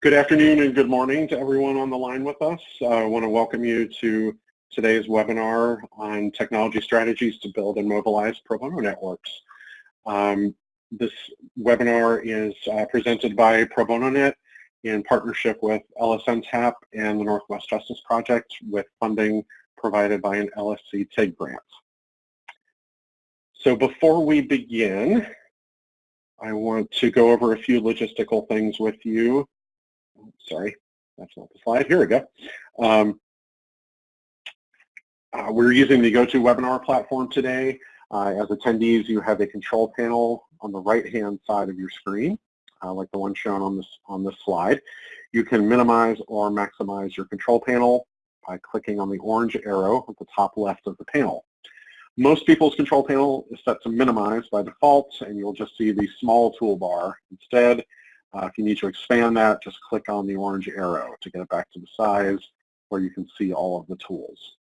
Good afternoon and good morning to everyone on the line with us. Uh, I want to welcome you to today's webinar on technology strategies to build and mobilize pro bono networks. Um, this webinar is uh, presented by Pro Bono Net in partnership with LSNTAP and the Northwest Justice Project with funding provided by an LSC TIG grant. So before we begin, I want to go over a few logistical things with you sorry, that's not the slide. Here we go. Um, uh, we're using the GoToWebinar platform today. Uh, as attendees, you have a control panel on the right-hand side of your screen, uh, like the one shown on this, on this slide. You can minimize or maximize your control panel by clicking on the orange arrow at the top left of the panel. Most people's control panel is set to minimize by default, and you'll just see the small toolbar. Instead, uh, if you need to expand that, just click on the orange arrow to get it back to the size where you can see all of the tools.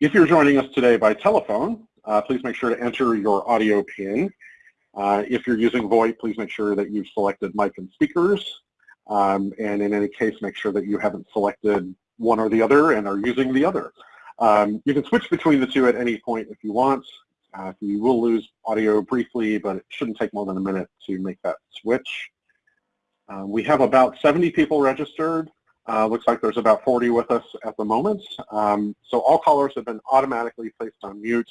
If you're joining us today by telephone, uh, please make sure to enter your audio pin. Uh, if you're using VoIP, please make sure that you've selected mic and speakers. Um, and in any case, make sure that you haven't selected one or the other and are using the other. Um, you can switch between the two at any point if you want. Uh, you will lose audio briefly, but it shouldn't take more than a minute to make that switch. Uh, we have about 70 people registered. Uh, looks like there's about 40 with us at the moment. Um, so all callers have been automatically placed on mute.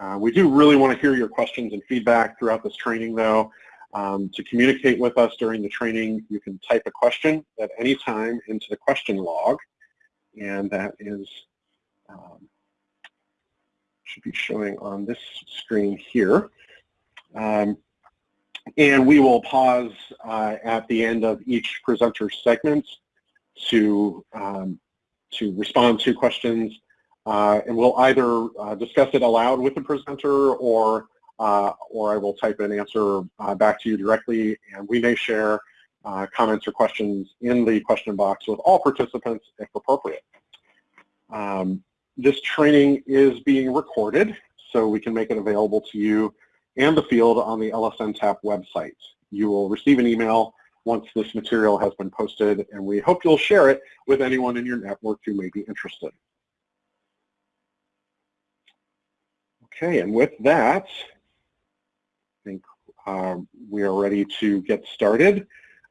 Uh, we do really want to hear your questions and feedback throughout this training though. Um, to communicate with us during the training, you can type a question at any time into the question log. And that is, um, should be showing on this screen here. Um, and we will pause uh, at the end of each presenter segment to, um, to respond to questions. Uh, and we'll either uh, discuss it aloud with the presenter or, uh, or I will type an answer uh, back to you directly. And we may share uh, comments or questions in the question box with all participants if appropriate. Um, this training is being recorded, so we can make it available to you and the field on the LSNTAP website. You will receive an email once this material has been posted, and we hope you'll share it with anyone in your network who may be interested. Okay, and with that, I think um, we are ready to get started.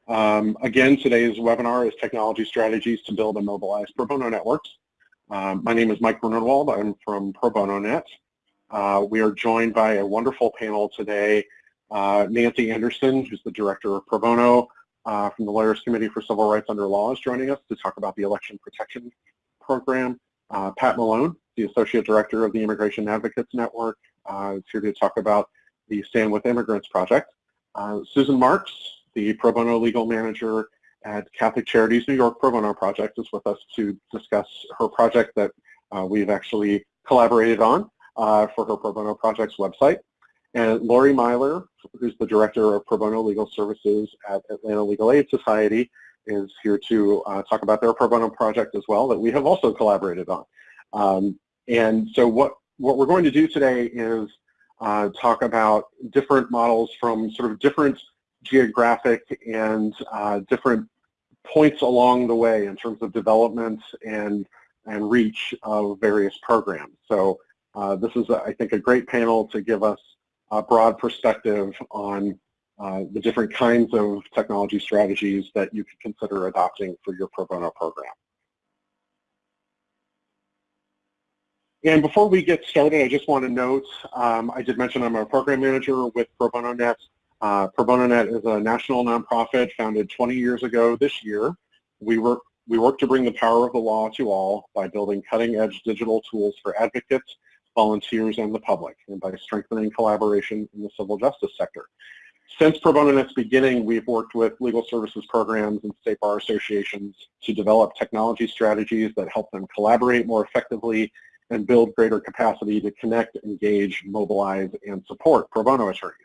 Um, again, today's webinar is Technology Strategies to Build and Mobilize Pro Bono Networks. Um, my name is Mike Grunenwald. I'm from Pro Bono Net. Uh, we are joined by a wonderful panel today. Uh, Nancy Anderson, who's the director of Pro Bono uh, from the Lawyers Committee for Civil Rights Under Law is joining us to talk about the Election Protection Program. Uh, Pat Malone, the Associate Director of the Immigration Advocates Network, uh, is here to talk about the Stand With Immigrants Project. Uh, Susan Marks, the Pro Bono Legal Manager at Catholic Charities New York Pro Bono Project is with us to discuss her project that we've actually collaborated on uh, for her Pro Bono Projects website. And Lori Myler, who's the Director of Pro Bono Legal Services at Atlanta Legal Aid Society, is here to uh, talk about their Pro Bono project as well that we have also collaborated on. Um, and so what, what we're going to do today is uh, talk about different models from sort of different geographic and uh, different points along the way in terms of development and, and reach of various programs. So this is, I think, a great panel to give us a broad perspective on uh, the different kinds of technology strategies that you could consider adopting for your pro bono program. And before we get started, I just want to note, um, I did mention I'm a program manager with Pro Bono Net. Uh, Pro Bono Net is a national nonprofit founded 20 years ago this year. We work, we work to bring the power of the law to all by building cutting-edge digital tools for advocates volunteers, and the public, and by strengthening collaboration in the civil justice sector. Since Pro Bono Net's beginning, we've worked with legal services programs and state bar associations to develop technology strategies that help them collaborate more effectively and build greater capacity to connect, engage, mobilize, and support pro bono attorneys.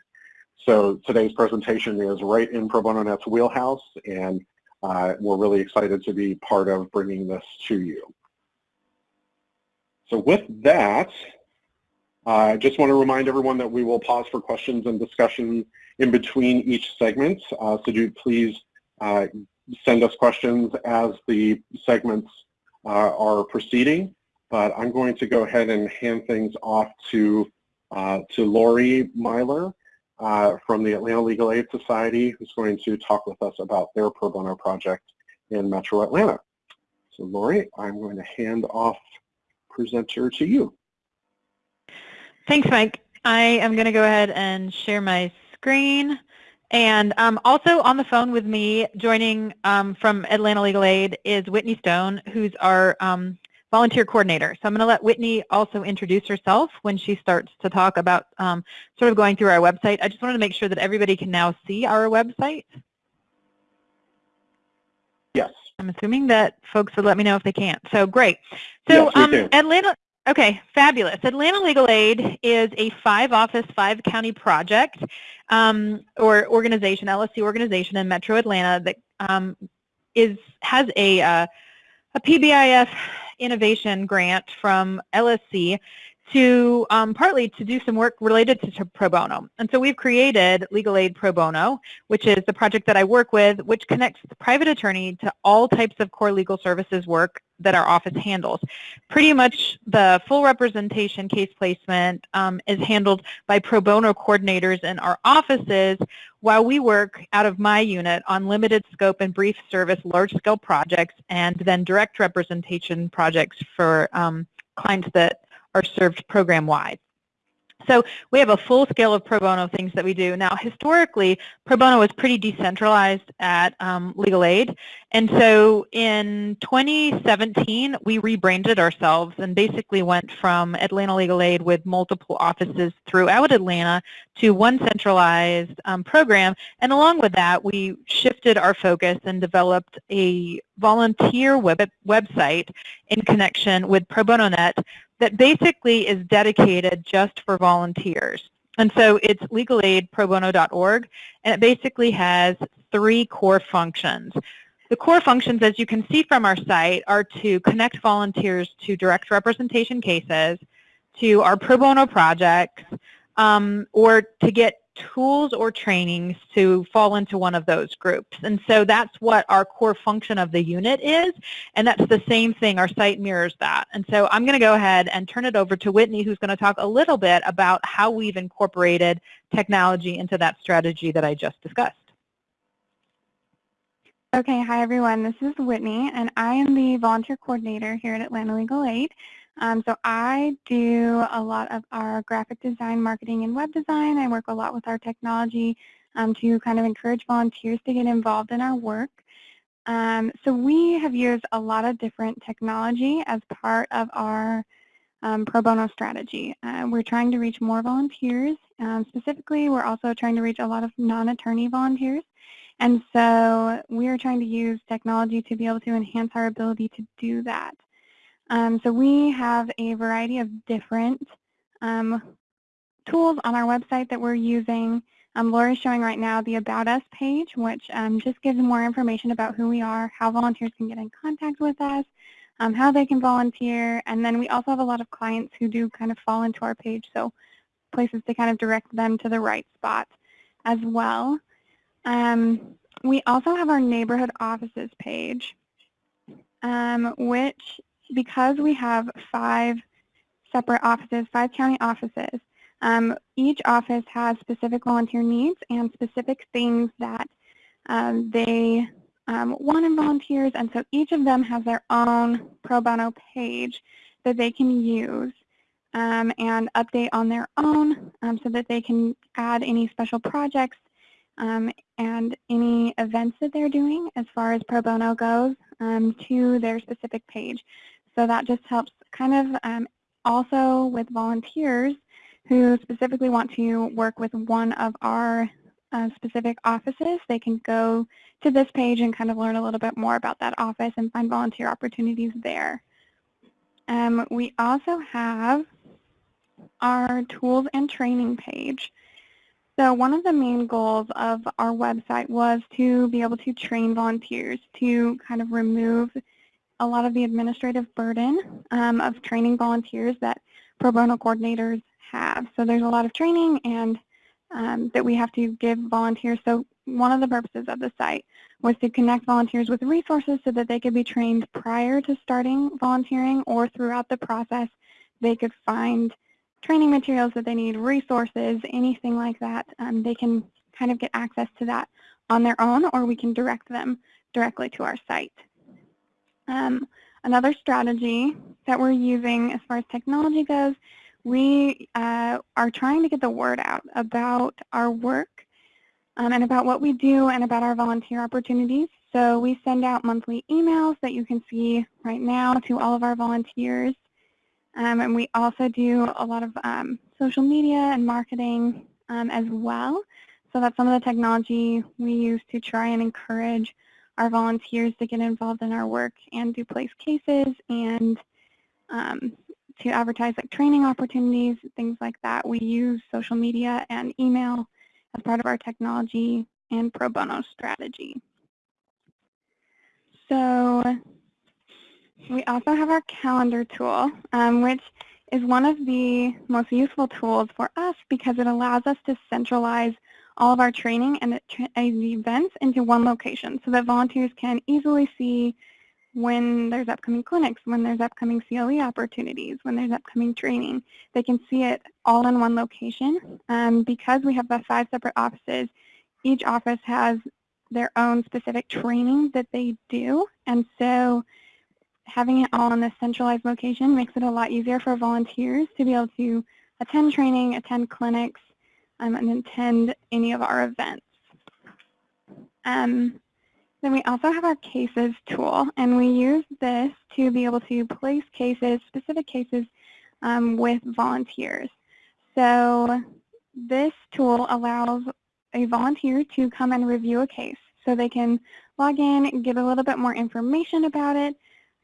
So today's presentation is right in Pro Bono Net's wheelhouse, and uh, we're really excited to be part of bringing this to you. So with that, I just want to remind everyone that we will pause for questions and discussion in between each segment. Uh, so do please uh, send us questions as the segments uh, are proceeding, but I'm going to go ahead and hand things off to, uh, to Lori Myler uh, from the Atlanta Legal Aid Society, who's going to talk with us about their pro bono project in Metro Atlanta. So Lori, I'm going to hand off presenter to you. Thanks, Mike. I am going to go ahead and share my screen. And um, also on the phone with me, joining um, from Atlanta Legal Aid is Whitney Stone, who's our um, volunteer coordinator. So I'm going to let Whitney also introduce herself when she starts to talk about um, sort of going through our website. I just wanted to make sure that everybody can now see our website. Yes. I'm assuming that folks would let me know if they can't. So great. So yes, um, Atlanta, okay, fabulous. Atlanta Legal Aid is a five-office, five-county project um, or organization, LSC organization in Metro Atlanta that um, is has a uh, a PBIF innovation grant from LSC to um, partly to do some work related to, to, pro bono. And so we've created Legal Aid Pro Bono, which is the project that I work with, which connects the private attorney to all types of core legal services work that our office handles. Pretty much the full representation case placement um, is handled by pro bono coordinators in our offices while we work out of my unit on limited scope and brief service large-scale projects and then direct representation projects for um, clients that are served program-wide. So we have a full scale of pro bono things that we do. Now, historically, pro bono was pretty decentralized at um, Legal Aid. And so in 2017, we rebranded ourselves and basically went from Atlanta Legal Aid with multiple offices throughout Atlanta to one centralized um, program. And along with that, we shifted our focus and developed a volunteer web website in connection with Pro Bono Net that basically is dedicated just for volunteers. And so it's legalaidprobono.org, and it basically has three core functions. The core functions, as you can see from our site, are to connect volunteers to direct representation cases, to our pro bono projects, um, or to get tools or trainings to fall into one of those groups. And so that's what our core function of the unit is, and that's the same thing. Our site mirrors that. And so I'm going to go ahead and turn it over to Whitney, who's going to talk a little bit about how we've incorporated technology into that strategy that I just discussed. Okay, hi everyone. This is Whitney, and I am the volunteer coordinator here at Atlanta Legal Aid. Um, so I do a lot of our graphic design, marketing, and web design. I work a lot with our technology um, to kind of encourage volunteers to get involved in our work. Um, so we have used a lot of different technology as part of our um, pro bono strategy. Uh, we're trying to reach more volunteers. Um, specifically, we're also trying to reach a lot of non-attorney volunteers. And so we're trying to use technology to be able to enhance our ability to do that. Um, so we have a variety of different um, tools on our website that we're using. Um, Laura's showing right now the About Us page, which um, just gives more information about who we are, how volunteers can get in contact with us, um, how they can volunteer, and then we also have a lot of clients who do kind of fall into our page, so places to kind of direct them to the right spot as well. Um, we also have our neighborhood offices page, um, which because we have five separate offices, five county offices, um, each office has specific volunteer needs and specific things that um, they um, want in volunteers, and so each of them has their own pro bono page that they can use um, and update on their own um, so that they can add any special projects um, and any events that they're doing as far as pro bono goes to their specific page. So that just helps kind of um, also with volunteers who specifically want to work with one of our uh, specific offices. They can go to this page and kind of learn a little bit more about that office and find volunteer opportunities there. Um, we also have our tools and training page. So one of the main goals of our website was to be able to train volunteers to kind of remove a lot of the administrative burden um, of training volunteers that pro bono coordinators have. So there's a lot of training and um, that we have to give volunteers. So one of the purposes of the site was to connect volunteers with resources so that they could be trained prior to starting volunteering or throughout the process they could find training materials that they need, resources, anything like that. Um, they can kind of get access to that on their own or we can direct them directly to our site. Um, another strategy that we're using as far as technology goes, we uh, are trying to get the word out about our work um, and about what we do and about our volunteer opportunities. So we send out monthly emails that you can see right now to all of our volunteers. Um, and we also do a lot of um, social media and marketing um, as well. So that's some of the technology we use to try and encourage our volunteers to get involved in our work and do place cases and um, to advertise like training opportunities, things like that. We use social media and email as part of our technology and pro bono strategy. So we also have our calendar tool, um, which is one of the most useful tools for us because it allows us to centralize all of our training and events into one location so that volunteers can easily see when there's upcoming clinics, when there's upcoming CLE opportunities, when there's upcoming training. They can see it all in one location. Um, because we have the five separate offices, each office has their own specific training that they do. And so having it all in this centralized location makes it a lot easier for volunteers to be able to attend training, attend clinics, um, and attend any of our events. Um, then we also have our cases tool, and we use this to be able to place cases, specific cases, um, with volunteers. So this tool allows a volunteer to come and review a case. So they can log in, get a little bit more information about it.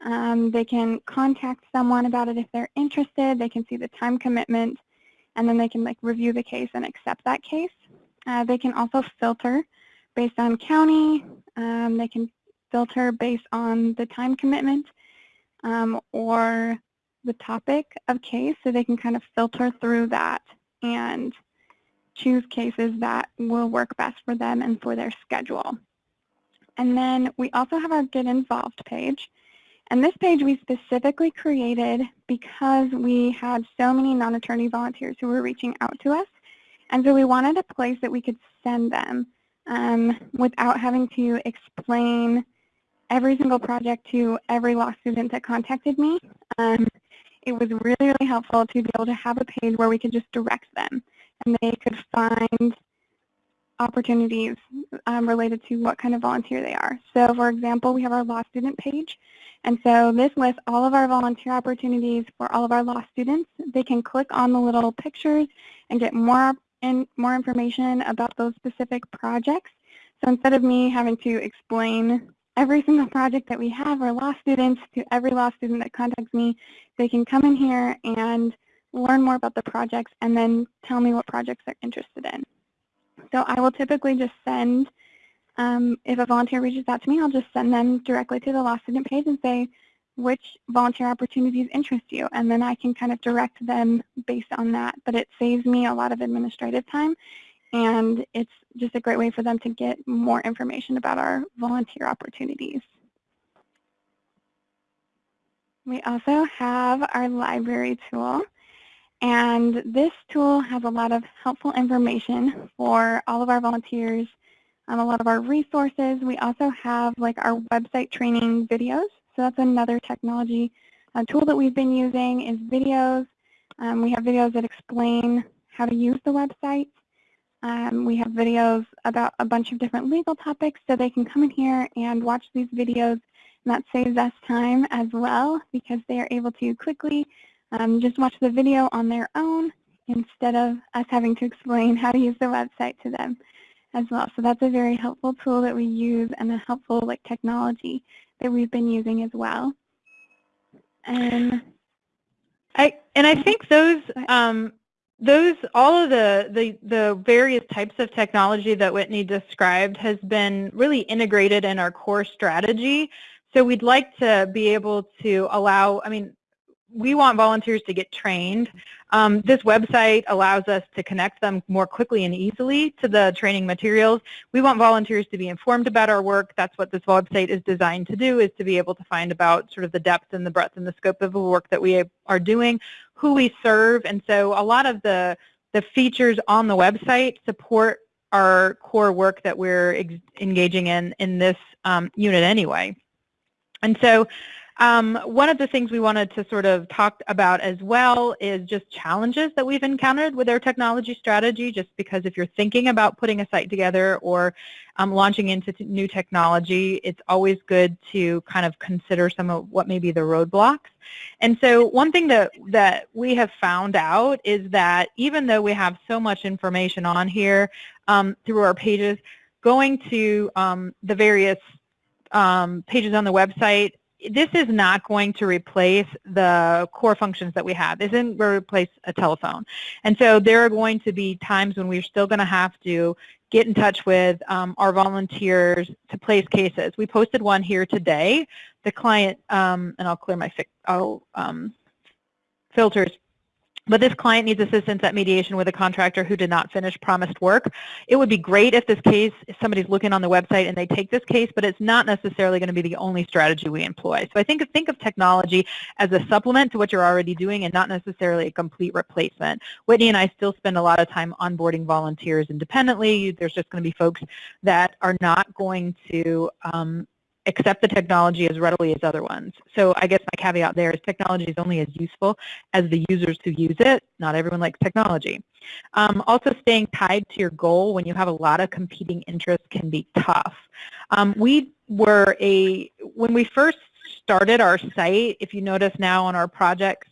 Um, they can contact someone about it if they're interested. They can see the time commitment, and then they can like review the case and accept that case. Uh, they can also filter based on county. Um, they can filter based on the time commitment um, or the topic of case, so they can kind of filter through that and choose cases that will work best for them and for their schedule. And then we also have our Get Involved page. And this page we specifically created because we had so many non-attorney volunteers who were reaching out to us. And so we wanted a place that we could send them um, without having to explain every single project to every law student that contacted me. Um, it was really, really helpful to be able to have a page where we could just direct them and they could find opportunities um, related to what kind of volunteer they are. So for example, we have our law student page. And so this lists all of our volunteer opportunities for all of our law students. They can click on the little pictures and get more and more information about those specific projects. So instead of me having to explain every single project that we have our law students to every law student that contacts me, they can come in here and learn more about the projects and then tell me what projects they're interested in. So I will typically just send, um, if a volunteer reaches out to me, I'll just send them directly to the law student page and say, which volunteer opportunities interest you, and then I can kind of direct them based on that. But it saves me a lot of administrative time, and it's just a great way for them to get more information about our volunteer opportunities. We also have our library tool, and this tool has a lot of helpful information for all of our volunteers, um, a lot of our resources. We also have like our website training videos so that's another technology uh, tool that we've been using is videos. Um, we have videos that explain how to use the website. Um, we have videos about a bunch of different legal topics so they can come in here and watch these videos and that saves us time as well because they are able to quickly um, just watch the video on their own instead of us having to explain how to use the website to them as well. So that's a very helpful tool that we use and a helpful like technology that we've been using as well. And I and I think those um, those all of the, the the various types of technology that Whitney described has been really integrated in our core strategy. So we'd like to be able to allow, I mean, we want volunteers to get trained. Um, this website allows us to connect them more quickly and easily to the training materials. We want volunteers to be informed about our work. That's what this website is designed to do, is to be able to find about sort of the depth and the breadth and the scope of the work that we are doing, who we serve. And so a lot of the, the features on the website support our core work that we're engaging in in this um, unit anyway. And so um, one of the things we wanted to sort of talk about as well is just challenges that we've encountered with our technology strategy, just because if you're thinking about putting a site together or um, launching into new technology, it's always good to kind of consider some of what may be the roadblocks. And so one thing that, that we have found out is that even though we have so much information on here um, through our pages, going to um, the various um, pages on the website this is not going to replace the core functions that we have. This isn't going to replace a telephone. And so there are going to be times when we're still going to have to get in touch with um, our volunteers to place cases. We posted one here today. The client, um, and I'll clear my I'll, um, filters but this client needs assistance at mediation with a contractor who did not finish promised work. It would be great if this case, if somebody's looking on the website and they take this case, but it's not necessarily going to be the only strategy we employ. So I think think of technology as a supplement to what you're already doing and not necessarily a complete replacement. Whitney and I still spend a lot of time onboarding volunteers independently. There's just going to be folks that are not going to um, accept the technology as readily as other ones. So I guess my caveat there is technology is only as useful as the users who use it. Not everyone likes technology. Um, also staying tied to your goal when you have a lot of competing interests can be tough. Um, we were a, when we first started our site, if you notice now on our projects,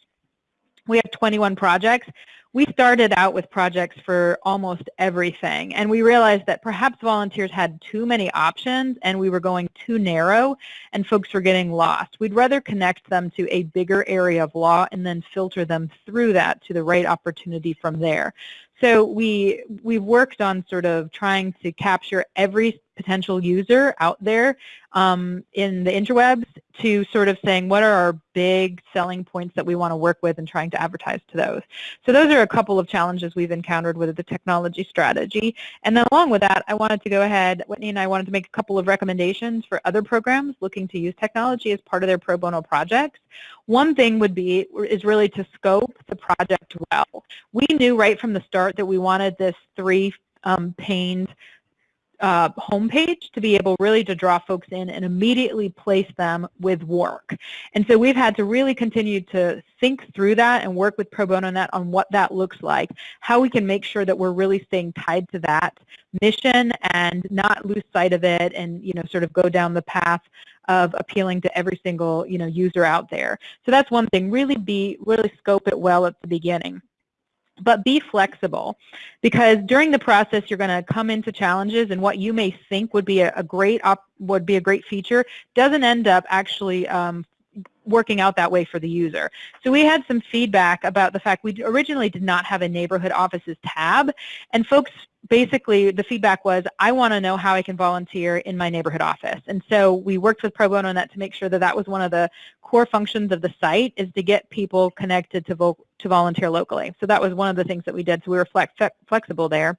we have 21 projects we started out with projects for almost everything and we realized that perhaps volunteers had too many options and we were going too narrow and folks were getting lost. We'd rather connect them to a bigger area of law and then filter them through that to the right opportunity from there. So we, we worked on sort of trying to capture every potential user out there um, in the interwebs to sort of saying what are our big selling points that we want to work with and trying to advertise to those. So those are a couple of challenges we've encountered with the technology strategy. And then along with that, I wanted to go ahead, Whitney and I wanted to make a couple of recommendations for other programs looking to use technology as part of their pro bono projects. One thing would be, is really to scope the project well. We knew right from the start that we wanted this three um, uh, homepage to be able really to draw folks in and immediately place them with work. And so we've had to really continue to think through that and work with Pro Bono Net on what that looks like, how we can make sure that we're really staying tied to that mission and not lose sight of it and, you know, sort of go down the path of appealing to every single, you know, user out there. So that's one thing, really be, really scope it well at the beginning but be flexible because during the process you're going to come into challenges and what you may think would be a, a great would be a great feature doesn't end up actually um, working out that way for the user. So we had some feedback about the fact we originally did not have a neighborhood offices tab and folks basically the feedback was I want to know how I can volunteer in my neighborhood office and so we worked with Pro Bono on that to make sure that that was one of the core functions of the site is to get people connected to, vo to volunteer locally. So that was one of the things that we did so we were flex flexible there.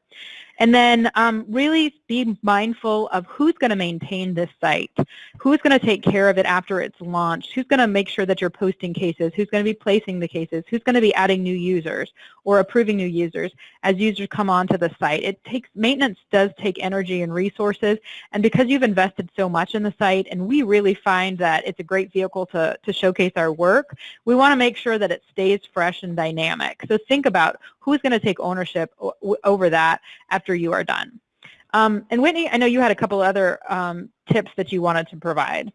And then um, really be mindful of who's going to maintain this site, who's going to take care of it after it's launched, who's going to make sure that you're posting cases, who's going to be placing the cases, who's going to be adding new users or approving new users as users come onto the site. It takes maintenance does take energy and resources, and because you've invested so much in the site, and we really find that it's a great vehicle to, to showcase our work, we want to make sure that it stays fresh and dynamic. So think about who's going to take ownership over that after you are done. Um, and Whitney, I know you had a couple other um, tips that you wanted to provide.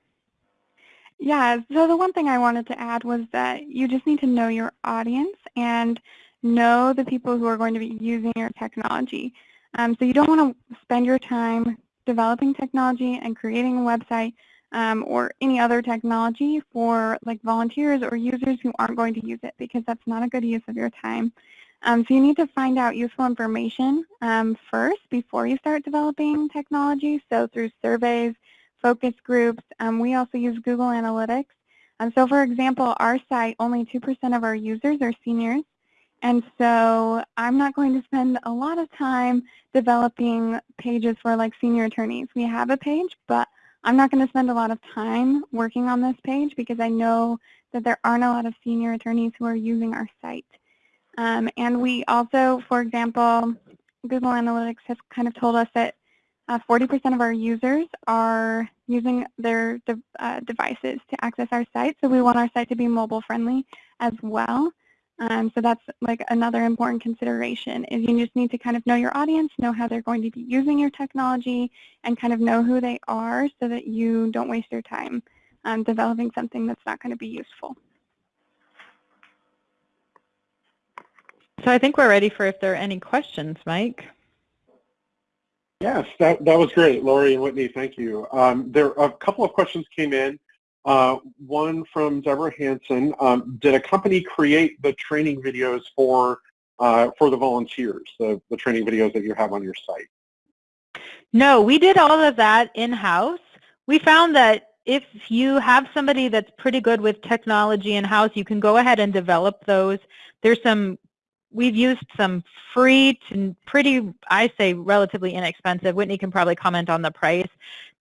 Yeah, so the one thing I wanted to add was that you just need to know your audience and know the people who are going to be using your technology. Um, so you don't want to spend your time developing technology and creating a website um, or any other technology for like volunteers or users who aren't going to use it because that's not a good use of your time. Um, so you need to find out useful information um, first before you start developing technology. So through surveys, focus groups, um, we also use Google Analytics Um, so for example, our site, only 2% of our users are seniors. And so I'm not going to spend a lot of time developing pages for like senior attorneys. We have a page, but I'm not going to spend a lot of time working on this page because I know that there aren't a lot of senior attorneys who are using our site. Um, and we also, for example, Google Analytics has kind of told us that 40% uh, of our users are using their de uh, devices to access our site. So we want our site to be mobile friendly as well. Um, so that's like another important consideration is you just need to kind of know your audience, know how they're going to be using your technology, and kind of know who they are so that you don't waste your time um, developing something that's not going to be useful. So I think we're ready for if there are any questions, Mike. Yes, that, that was great, Lori and Whitney, thank you. Um, there a couple of questions came in. Uh, one from Deborah Hanson. Um, did a company create the training videos for uh, for the volunteers, the, the training videos that you have on your site? No, we did all of that in-house. We found that if you have somebody that's pretty good with technology in-house, you can go ahead and develop those. There's some we've used some free to pretty, I say, relatively inexpensive. Whitney can probably comment on the price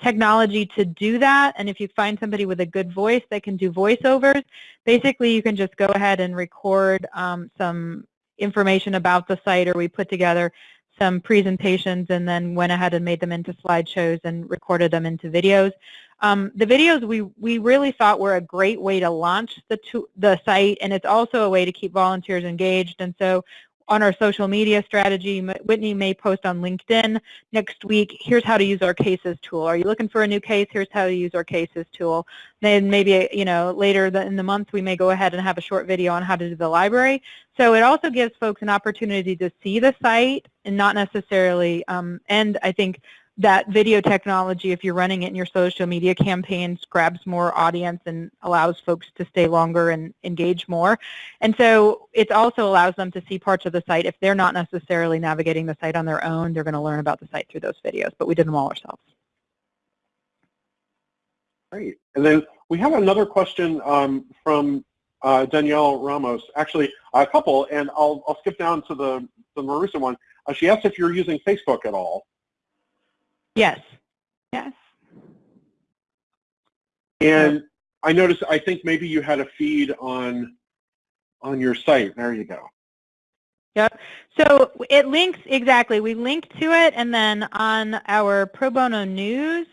technology to do that. And if you find somebody with a good voice that can do voiceovers, basically you can just go ahead and record um, some information about the site or we put together some presentations and then went ahead and made them into slideshows and recorded them into videos. Um, the videos we, we really thought were a great way to launch the, to, the site and it's also a way to keep volunteers engaged and so on our social media strategy, Whitney may post on LinkedIn next week, here's how to use our cases tool. Are you looking for a new case? Here's how to use our cases tool. Then maybe, you know, later in the month we may go ahead and have a short video on how to do the library. So it also gives folks an opportunity to see the site and not necessarily, um, and I think that video technology, if you're running it in your social media campaigns, grabs more audience and allows folks to stay longer and engage more. And so it also allows them to see parts of the site. If they're not necessarily navigating the site on their own, they're going to learn about the site through those videos. But we did them all ourselves. Great. And then we have another question um, from uh, Danielle Ramos, actually a couple, and I'll, I'll skip down to the, the Marisa one. Uh, she asked if you're using Facebook at all. Yes. Yes. And I noticed, I think maybe you had a feed on on your site. There you go. Yep. So it links, exactly. We link to it, and then on our Pro Bono News,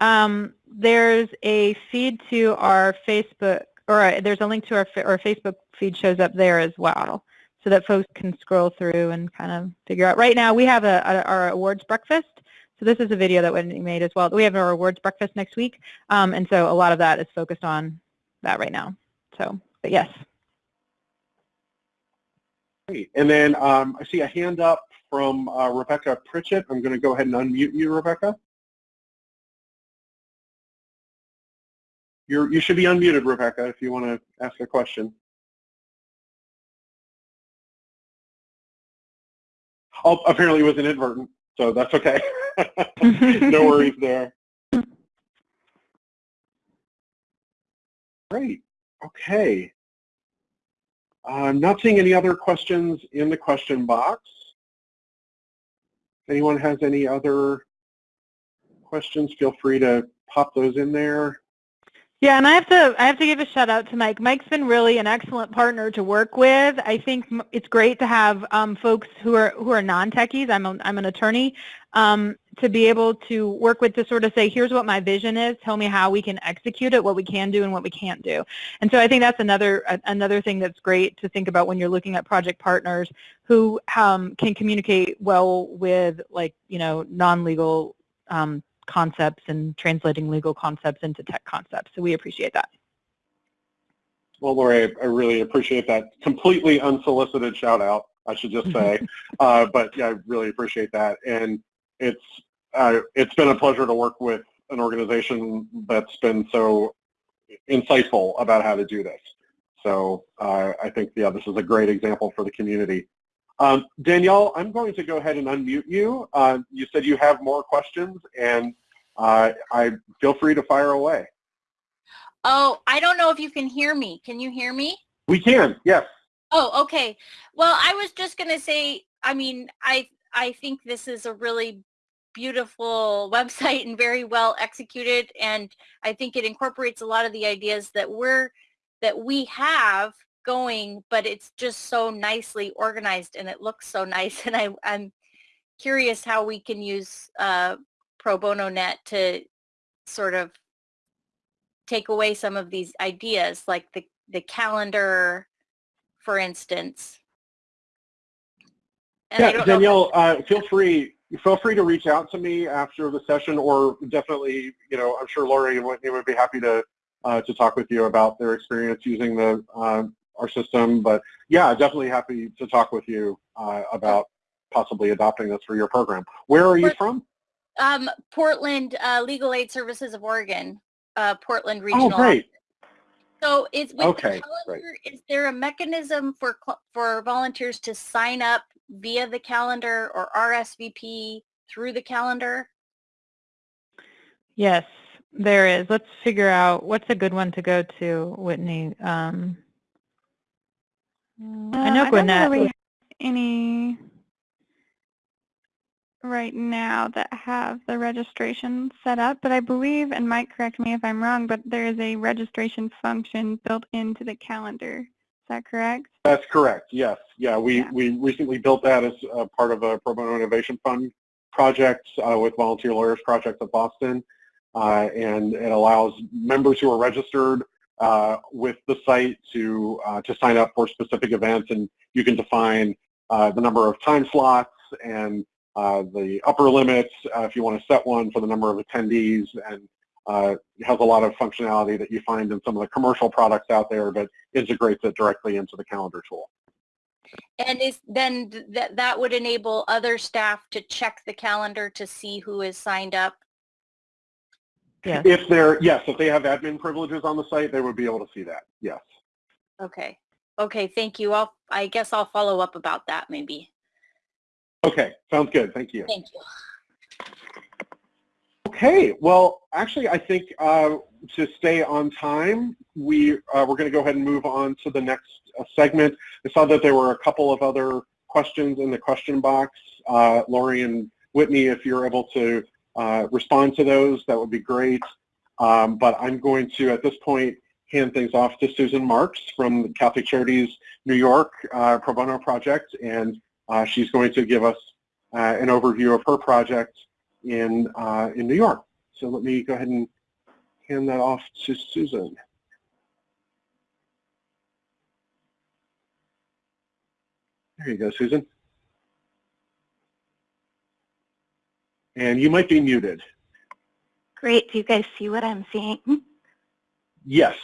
um, there's a feed to our Facebook, or there's a link to our, our Facebook feed shows up there as well, so that folks can scroll through and kind of figure out. Right now, we have a, a our awards breakfast, so this is a video that we made as well. We have our awards breakfast next week, um, and so a lot of that is focused on that right now. So, but yes. Great. And then um, I see a hand up from uh, Rebecca Pritchett. I'm going to go ahead and unmute you, Rebecca. You're, you should be unmuted, Rebecca, if you want to ask a question. Oh, apparently it was inadvertent, so that's okay. no worries there. Great. Okay. I'm not seeing any other questions in the question box. If anyone has any other questions, feel free to pop those in there. Yeah, and I have to I have to give a shout out to Mike. Mike's been really an excellent partner to work with. I think it's great to have um, folks who are who are non-techies. I'm a, I'm an attorney um, to be able to work with to sort of say, here's what my vision is. Tell me how we can execute it, what we can do, and what we can't do. And so I think that's another another thing that's great to think about when you're looking at project partners who um, can communicate well with like you know non-legal um, concepts and translating legal concepts into tech concepts. So we appreciate that. Well, Lori, I really appreciate that completely unsolicited shout out, I should just say. uh, but yeah, I really appreciate that. And it's, uh, it's been a pleasure to work with an organization that's been so insightful about how to do this. So uh, I think, yeah, this is a great example for the community. Um, Danielle, I'm going to go ahead and unmute you. Uh, you said you have more questions, and uh, I feel free to fire away. Oh, I don't know if you can hear me. Can you hear me? We can, yes. Oh, okay. Well, I was just going to say, I mean, I I think this is a really beautiful website and very well executed and I think it incorporates a lot of the ideas that we're that we have going but it's just so nicely organized and it looks so nice and I, I'm curious how we can use uh, Pro Bono Net to sort of take away some of these ideas like the, the calendar for instance. And Yeah, don't know if- Danielle, uh, feel free, feel free to reach out to me after the session or definitely, you know, I'm sure Lori and Whitney would be happy to, uh, to talk with you about their experience using the, uh, our system. But yeah, definitely happy to talk with you, uh, about possibly adopting this for your program. Where are you But- from? Um, Portland uh, Legal Aid Services of Oregon, uh, Portland Regional. Oh, great. So is Okay, the great. calendar, is there a mechanism for for volunteers to sign up via the calendar or RSVP through the calendar? Yes, there is. Let's figure out what's a good one to go to, Whitney. Um, Uh, I know don't Gwinnett. really have any right now that have the registration set up, but I believe, and Mike correct me if I'm wrong, but there is a registration function built into the calendar. Is that correct? That's correct. Yes. Yeah. We, Yeah. we recently built that as a part of a Pro Bono Innovation Fund project uh, with Volunteer Lawyers Project of Boston. Uh, and it allows members who are registered uh, with the site to, uh, to sign up for specific events. And you can define uh, the number of time slots and uh, the upper limits uh, if you want to set one for the number of attendees. And uh, it has a lot of functionality that you find in some of the commercial products out there, but integrates it directly into the calendar tool. And is then th- that that would enable other staff to check the calendar to see who is signed up. Yes. If they're, yes, if they have admin privileges on the site, they would be able to see that, yes. Okay. Okay. Thank you. I'll I guess I'll follow up about that maybe. Okay, sounds good, thank you. Thank you. Okay, well, actually, I think uh, to stay on time, we, uh, we're going to go ahead and move on to the next uh, segment. I saw that there were a couple of other questions in the question box. Uh, Lori and Whitney, if you're able to uh, respond to those, that would be great. Um, but I'm going to, at this point, hand things off to Susan Marks from the Catholic Charities New York uh, Pro Bono Project, and uh, she's going to give us uh, an overview of her project in, uh, in New York. So let me go ahead and hand that off to Susan. There you go, Susan. And you might be muted. Great. Do you guys see what I'm seeing? Yes.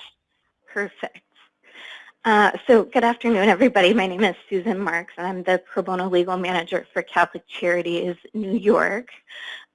Perfect. Uh, so good afternoon, everybody. My name is Susan Marks, and I'm the Pro Bono Legal Manager for Catholic Charities New York.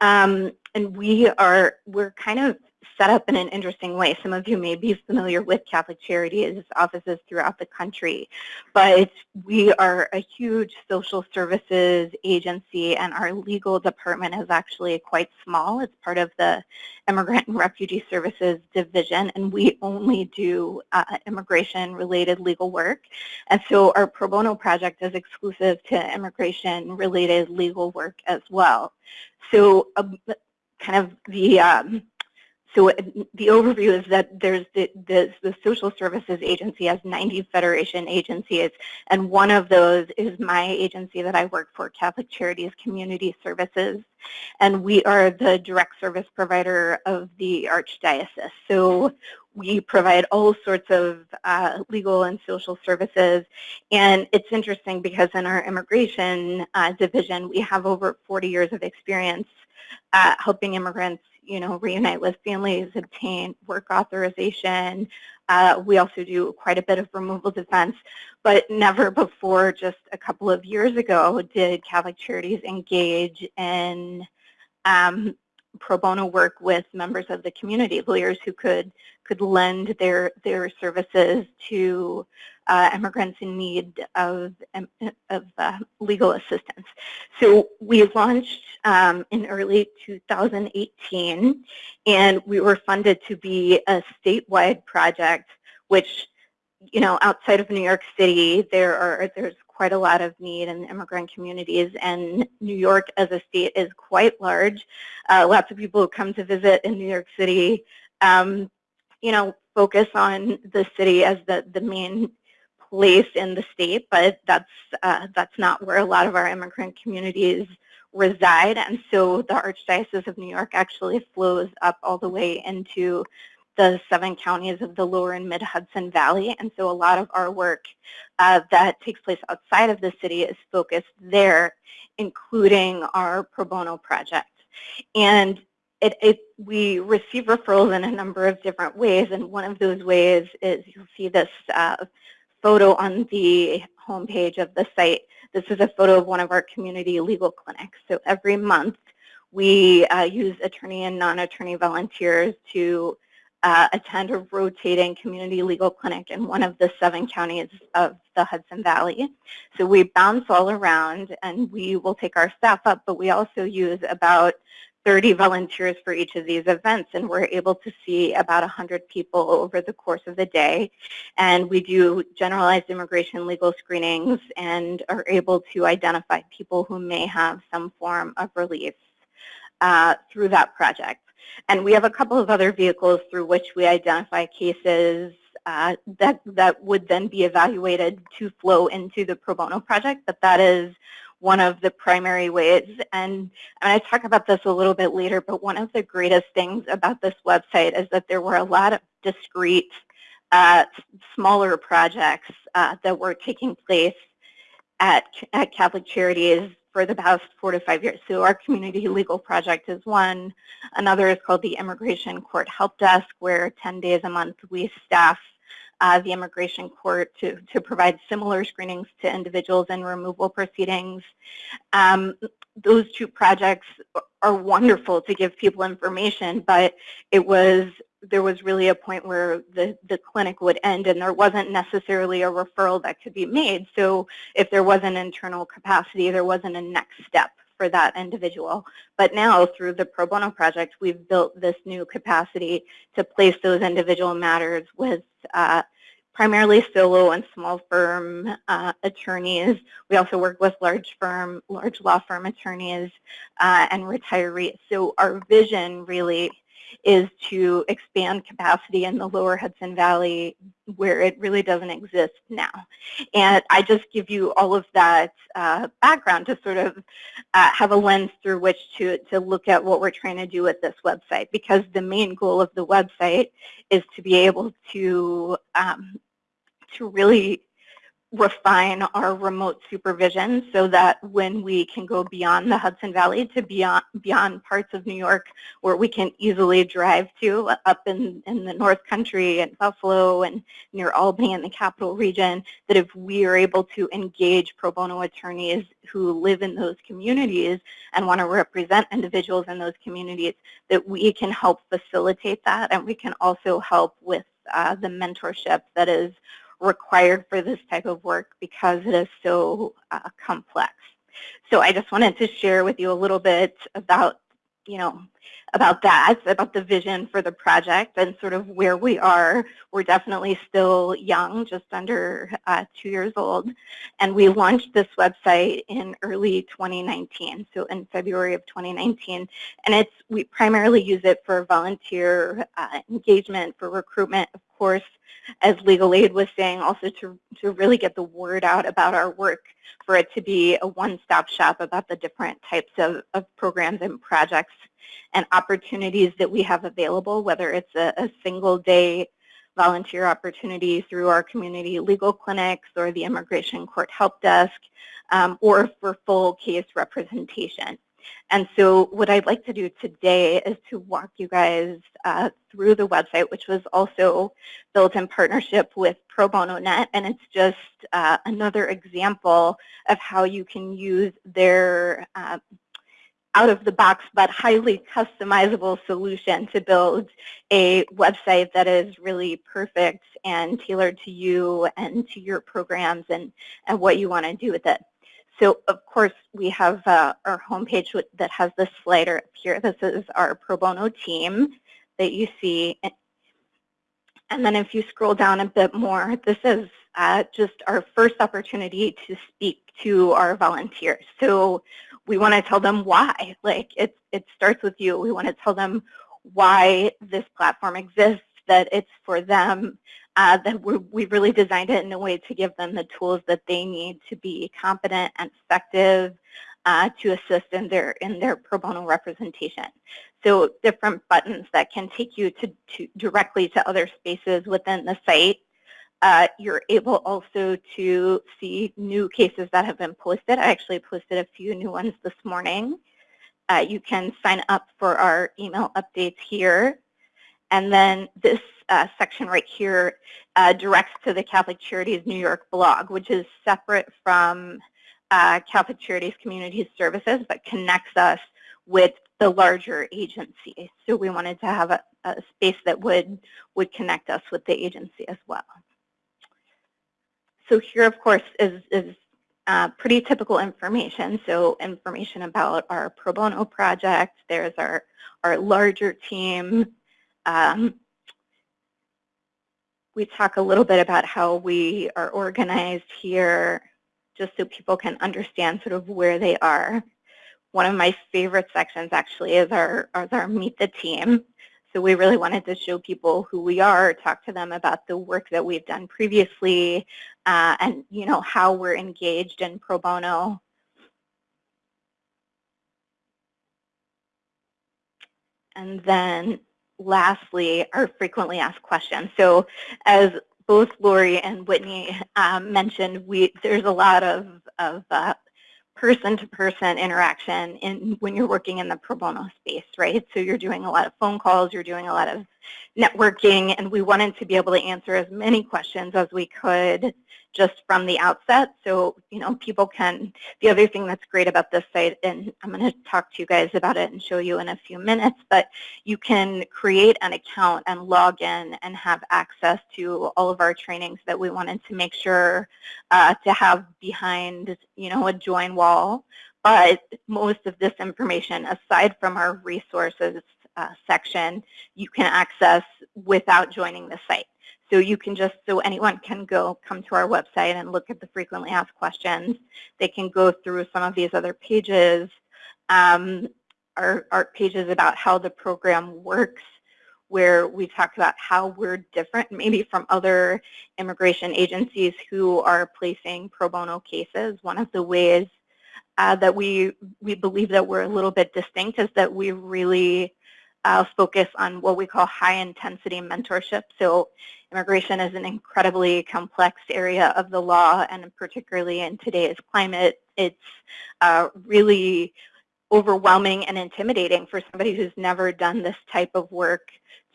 Um, and we are, we're kind of set up in an interesting way. Some of you may be familiar with Catholic Charities offices throughout the country, but we are a huge social services agency and our legal department is actually quite small. It's part of the Immigrant and Refugee Services Division and we only do uh, immigration related legal work. And so our pro bono project is exclusive to immigration related legal work as well. So um, kind of the um, so the overview is that there's the, the, the Social Services Agency has 90 federation agencies, and one of those is my agency that I work for, Catholic Charities Community Services, and we are the direct service provider of the Archdiocese. So we provide all sorts of uh, legal and social services, and it's interesting because in our immigration uh, division, we have over 40 years of experience uh, helping immigrants you know, reunite with families, obtain work authorization. Uh, we also do quite a bit of removal defense, but never before just a couple of years ago did Catholic Charities engage in um, pro bono work with members of the community, lawyers who could could lend their their services to uh, immigrants in need of, um, of uh, legal assistance. So we launched um, in early 2018, and we were funded to be a statewide project, which, you know, outside of New York City, there are there's quite a lot of need in immigrant communities, and New York as a state is quite large. Uh, lots of people who come to visit in New York City, um, you know, focus on the city as the, the main place in the state, but that's, uh, that's not where a lot of our immigrant communities reside. And so the Archdiocese of New York actually flows up all the way into the seven counties of the lower and mid Hudson Valley. And so a lot of our work uh, that takes place outside of the city is focused there, including our pro bono project. And it, it, we receive referrals in a number of different ways, and one of those ways is you'll see this uh, photo on the homepage of the site. This is a photo of one of our community legal clinics. So every month we uh, use attorney and non-attorney volunteers to uh, attend a rotating community legal clinic in one of the seven counties of the Hudson Valley. So we bounce all around and we will take our staff up, but we also use about 30 volunteers for each of these events and we're able to see about 100 people over the course of the day and we do generalized immigration legal screenings and are able to identify people who may have some form of relief uh, through that project. And we have a couple of other vehicles through which we identify cases uh, that, that would then be evaluated to flow into the pro bono project, but that is one of the primary ways. And, and I talk about this a little bit later, but one of the greatest things about this website is that there were a lot of discrete, uh, smaller projects uh, that were taking place at, at Catholic Charities for the past four to five years. So our community legal project is one. Another is called the Immigration Court Help Desk, where 10 days a month we staff uh, the immigration court to, to provide similar screenings to individuals in removal proceedings. Um, those two projects are wonderful to give people information, but it was there was really a point where the, the clinic would end and there wasn't necessarily a referral that could be made. So if there was an internal capacity, there wasn't a next step for that individual. But now through the Pro Bono project, we've built this new capacity to place those individual matters with uh, primarily solo and small firm uh, attorneys. We also work with large firm, large law firm attorneys uh, and retirees. So our vision really is to expand capacity in the lower Hudson Valley where it really doesn't exist now. And I just give you all of that uh, background to sort of uh, have a lens through which to, to look at what we're trying to do with this website because the main goal of the website is to be able to, um, to really refine our remote supervision so that when we can go beyond the Hudson Valley to beyond, beyond parts of New York where we can easily drive to up in, in the North Country and Buffalo and near Albany in the capital region, that if we are able to engage pro bono attorneys who live in those communities and want to represent individuals in those communities, that we can help facilitate that. And we can also help with uh, the mentorship that is required for this type of work because it is so uh, complex. So I just wanted to share with you a little bit about, you know, about that, about the vision for the project and sort of where we are. We're definitely still young, just under uh, two years old. And we launched this website in early 2019, so in February of 2019. And it's we primarily use it for volunteer uh, engagement, for recruitment, of course, as legal aid was saying, also to, to really get the word out about our work, for it to be a one-stop shop about the different types of, of programs and projects and opportunities that we have available, whether it's a, a single day volunteer opportunity through our community legal clinics or the Immigration Court Help Desk, um, or for full case representation. And so what I'd like to do today is to walk you guys uh, through the website, which was also built in partnership with Pro Bono Net, and it's just uh, another example of how you can use their uh, out-of-the-box but highly customizable solution to build a website that is really perfect and tailored to you and to your programs and, and what you want to do with it. So of course we have uh, our homepage that has this slider up here. This is our pro bono team that you see. And then if you scroll down a bit more, this is uh, just our first opportunity to speak to our volunteers. So we want to tell them why. Like it, it starts with you. We want to tell them why this platform exists, that it's for them, uh, that we we really designed it in a way to give them the tools that they need to be competent and effective uh, to assist in their in their pro bono representation. So different buttons that can take you to, to directly to other spaces within the site uh, you're able also to see new cases that have been posted. I actually posted a few new ones this morning. Uh, you can sign up for our email updates here. And then this uh, section right here uh, directs to the Catholic Charities New York blog, which is separate from uh, Catholic Charities Community Services, but connects us with the larger agency. So we wanted to have a, a space that would, would connect us with the agency as well. So here, of course, is, is uh, pretty typical information. So information about our pro bono project. There's our, our larger team. Um, we talk a little bit about how we are organized here, just so people can understand sort of where they are. One of my favorite sections actually is our, is our meet the team. So we really wanted to show people who we are, talk to them about the work that we've done previously, uh, and you know how we're engaged in pro bono. And then lastly, our frequently asked questions. So as both Lori and Whitney um, mentioned, we there's a lot of, of uh, person-to-person interaction in when you're working in the pro bono space, right? So you're doing a lot of phone calls, you're doing a lot of networking, and we wanted to be able to answer as many questions as we could just from the outset. So, you know, people can, the other thing that's great about this site, and I'm going to talk to you guys about it and show you in a few minutes, but you can create an account and log in and have access to all of our trainings that we wanted to make sure uh, to have behind, you know, a join wall. But most of this information, aside from our resources uh, section, you can access without joining the site. So you can just, so anyone can go come to our website and look at the frequently asked questions. They can go through some of these other pages, um, our, our pages about how the program works, where we talk about how we're different maybe from other immigration agencies who are placing pro bono cases. One of the ways uh, that we, we believe that we're a little bit distinct is that we really uh, focus on what we call high intensity mentorship. So immigration is an incredibly complex area of the law and particularly in today's climate, it's uh, really overwhelming and intimidating for somebody who's never done this type of work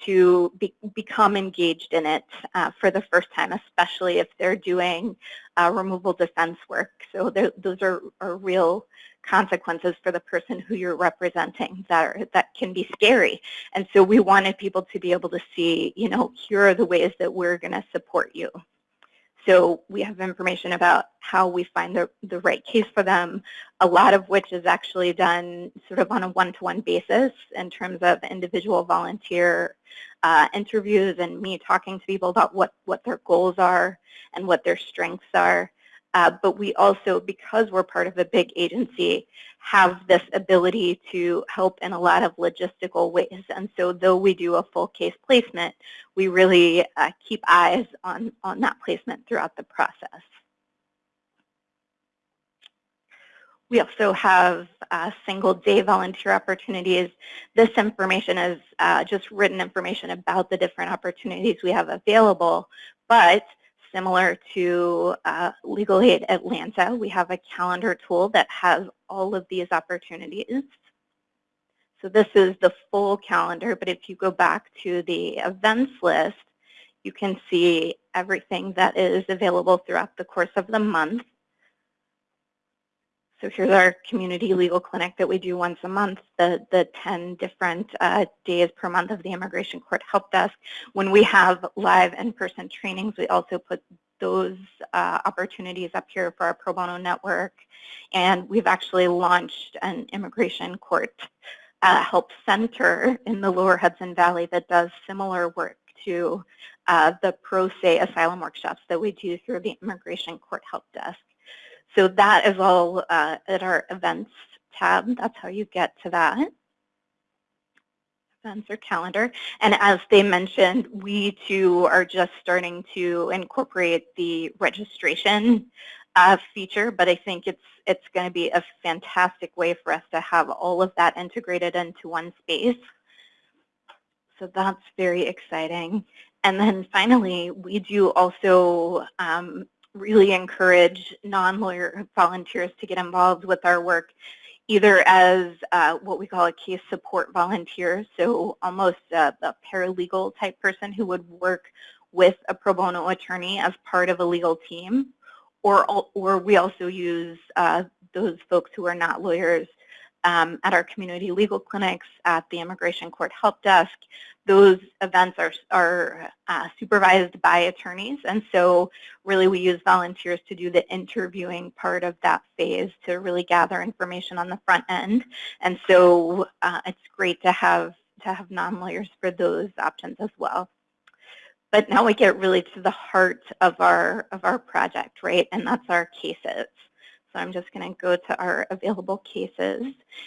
to be, become engaged in it uh, for the first time, especially if they're doing uh, removal defense work. So those are, are real consequences for the person who you're representing that are, that can be scary. And so we wanted people to be able to see, you know, here are the ways that we're going to support you. So we have information about how we find the, the right case for them, a lot of which is actually done sort of on a one-to-one -one basis in terms of individual volunteer uh, interviews and me talking to people about what, what their goals are and what their strengths are. Uh, but we also, because we're part of a big agency, have this ability to help in a lot of logistical ways. And so though we do a full case placement, we really uh, keep eyes on, on that placement throughout the process. We also have uh, single day volunteer opportunities. This information is uh, just written information about the different opportunities we have available, but similar to uh, Legal Aid Atlanta. We have a calendar tool that has all of these opportunities. So this is the full calendar, but if you go back to the events list, you can see everything that is available throughout the course of the month. So here's our community legal clinic that we do once a month, the, the 10 different uh, days per month of the Immigration Court Help Desk. When we have live in-person trainings, we also put those uh, opportunities up here for our pro bono network. And we've actually launched an Immigration Court uh, Help Center in the Lower Hudson Valley that does similar work to uh, the pro se asylum workshops that we do through the Immigration Court Help Desk. So that is all uh, at our events tab. That's how you get to that. Events or calendar. And as they mentioned, we too are just starting to incorporate the registration uh, feature, but I think it's it's going to be a fantastic way for us to have all of that integrated into one space. So that's very exciting. And then finally, we do also um, really encourage non-lawyer volunteers to get involved with our work either as uh, what we call a case support volunteer, so almost a, a, paralegal type person who would work with a pro bono attorney as part of a legal team, or, or we also use uh, those folks who are not lawyers um, at our community legal clinics, at the Immigration Court Help Desk. Those events are, are uh, supervised by attorneys, and so really we use volunteers to do the interviewing part of that phase to really gather information on the front end. And so uh, it's great to have to have non-lawyers for those options as well. But now we get really to the heart of our of our project, right? And that's our cases. So I'm just going to go to our available cases.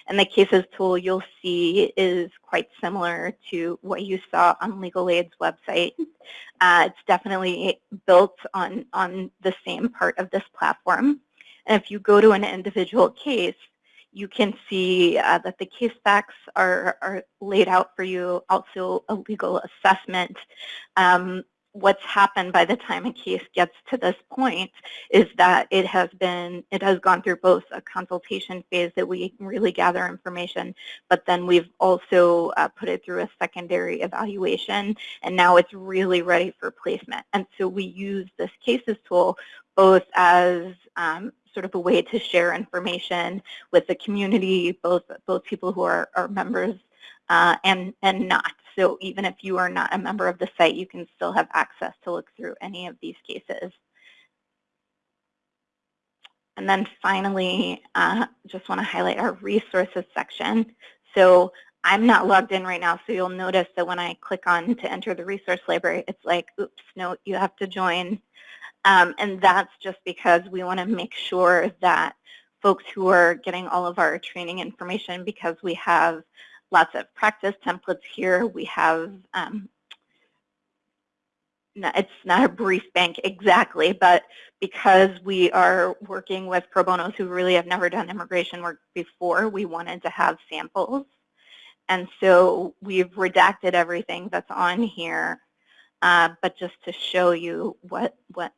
And the cases tool you'll see is quite similar to what you saw on Legal Aid's website. Uh, it's definitely built on, on the same part of this platform. And if you go to an individual case, you can see uh, that the case facts are, are laid out for you, also a legal assessment. Um, what's happened by the time a case gets to this point is that it has been, it has gone through both a consultation phase that we really gather information, but then we've also uh, put it through a secondary evaluation, and now it's really ready for placement. And so we use this cases tool both as um, sort of a way to share information with the community, both both people who are, are members uh, and, and not. So even if you are not a member of the site, you can still have access to look through any of these cases. And then finally, uh, just want to highlight our resources section. So I'm not logged in right now, so you'll notice that when I click on to enter the resource library, it's like, oops, no, you have to join. Um, and that's just because we want to make sure that folks who are getting all of our training information because we have lots of practice templates here. We have, um, it's not a brief bank exactly, but because we are working with pro bonos who really have never done immigration work before, we wanted to have samples. And so we've redacted everything that's on here, uh, but just to show you what, what,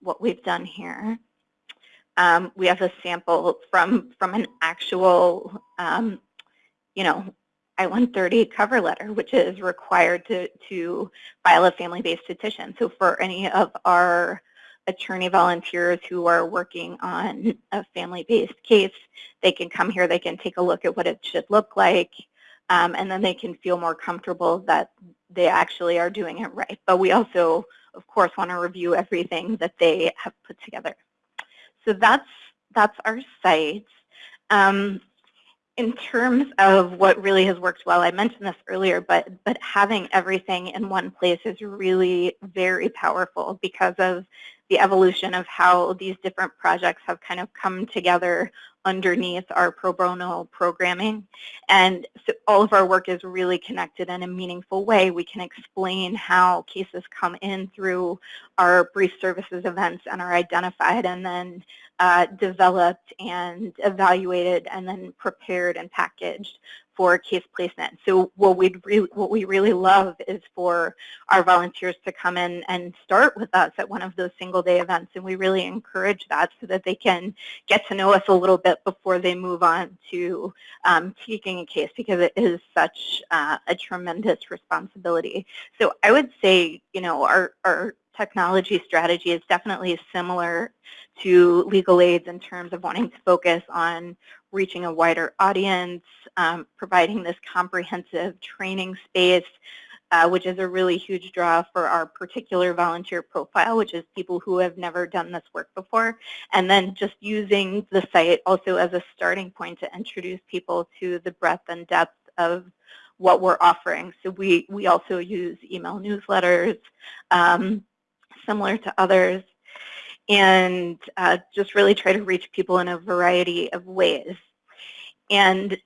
what we've done here. Um, we have a sample from, from an actual um, you know, I-130 cover letter, which is required to, to file a family-based petition. So for any of our attorney volunteers who are working on a family-based case, they can come here, they can take a look at what it should look like, um, and then they can feel more comfortable that they actually are doing it right. But we also, of course, want to review everything that they have put together. So that's, that's our site. Um, in terms of what really has worked well, I mentioned this earlier, but, but having everything in one place is really very powerful because of the evolution of how these different projects have kind of come together underneath our pro bono programming. And so all of our work is really connected in a meaningful way. We can explain how cases come in through our brief services events and are identified and then uh, developed and evaluated and then prepared and packaged for case placement. So what we really, what we really love is for our volunteers to come in and start with us at one of those single day events, and we really encourage that so that they can get to know us a little bit before they move on to um, taking a case because it is such uh, a tremendous responsibility. So I would say, you know, our, our technology strategy is definitely similar to legal aids in terms of wanting to focus on reaching a wider audience, um, providing this comprehensive training space, uh, which is a really huge draw for our particular volunteer profile, which is people who have never done this work before, and then just using the site also as a starting point to introduce people to the breadth and depth of what we're offering. So we, we also use email newsletters, um, similar to others, and uh, just really try to reach people in a variety of ways. And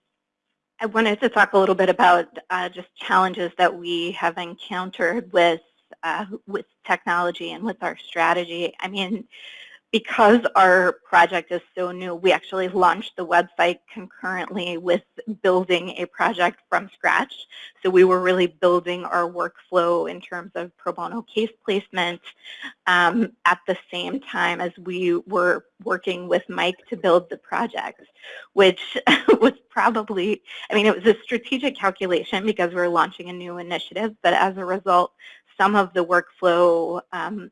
I wanted to talk a little bit about uh, just challenges that we have encountered with uh, with technology and with our strategy. I mean, because our project is so new, we actually launched the website concurrently with building a project from scratch. So we were really building our workflow in terms of pro bono case placement um, at the same time as we were working with Mike to build the project, which was probably, I mean, it was a strategic calculation because we were launching a new initiative, but as a result, some of the workflow um,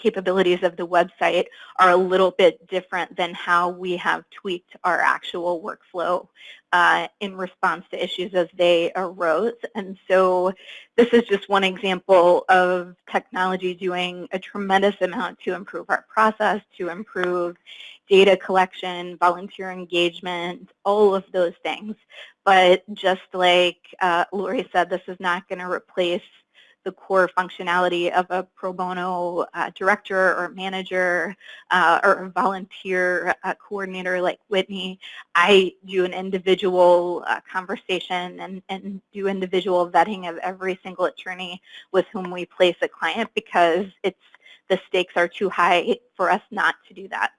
capabilities of the website are a little bit different than how we have tweaked our actual workflow uh, in response to issues as they arose. And so this is just one example of technology doing a tremendous amount to improve our process, to improve data collection, volunteer engagement, all of those things. But just like uh, Lori said, this is not going to replace the core functionality of a pro bono uh, director or manager uh, or volunteer uh, coordinator like Whitney. I do an individual uh, conversation and, and do individual vetting of every single attorney with whom we place a client because it's the stakes are too high for us not to do that.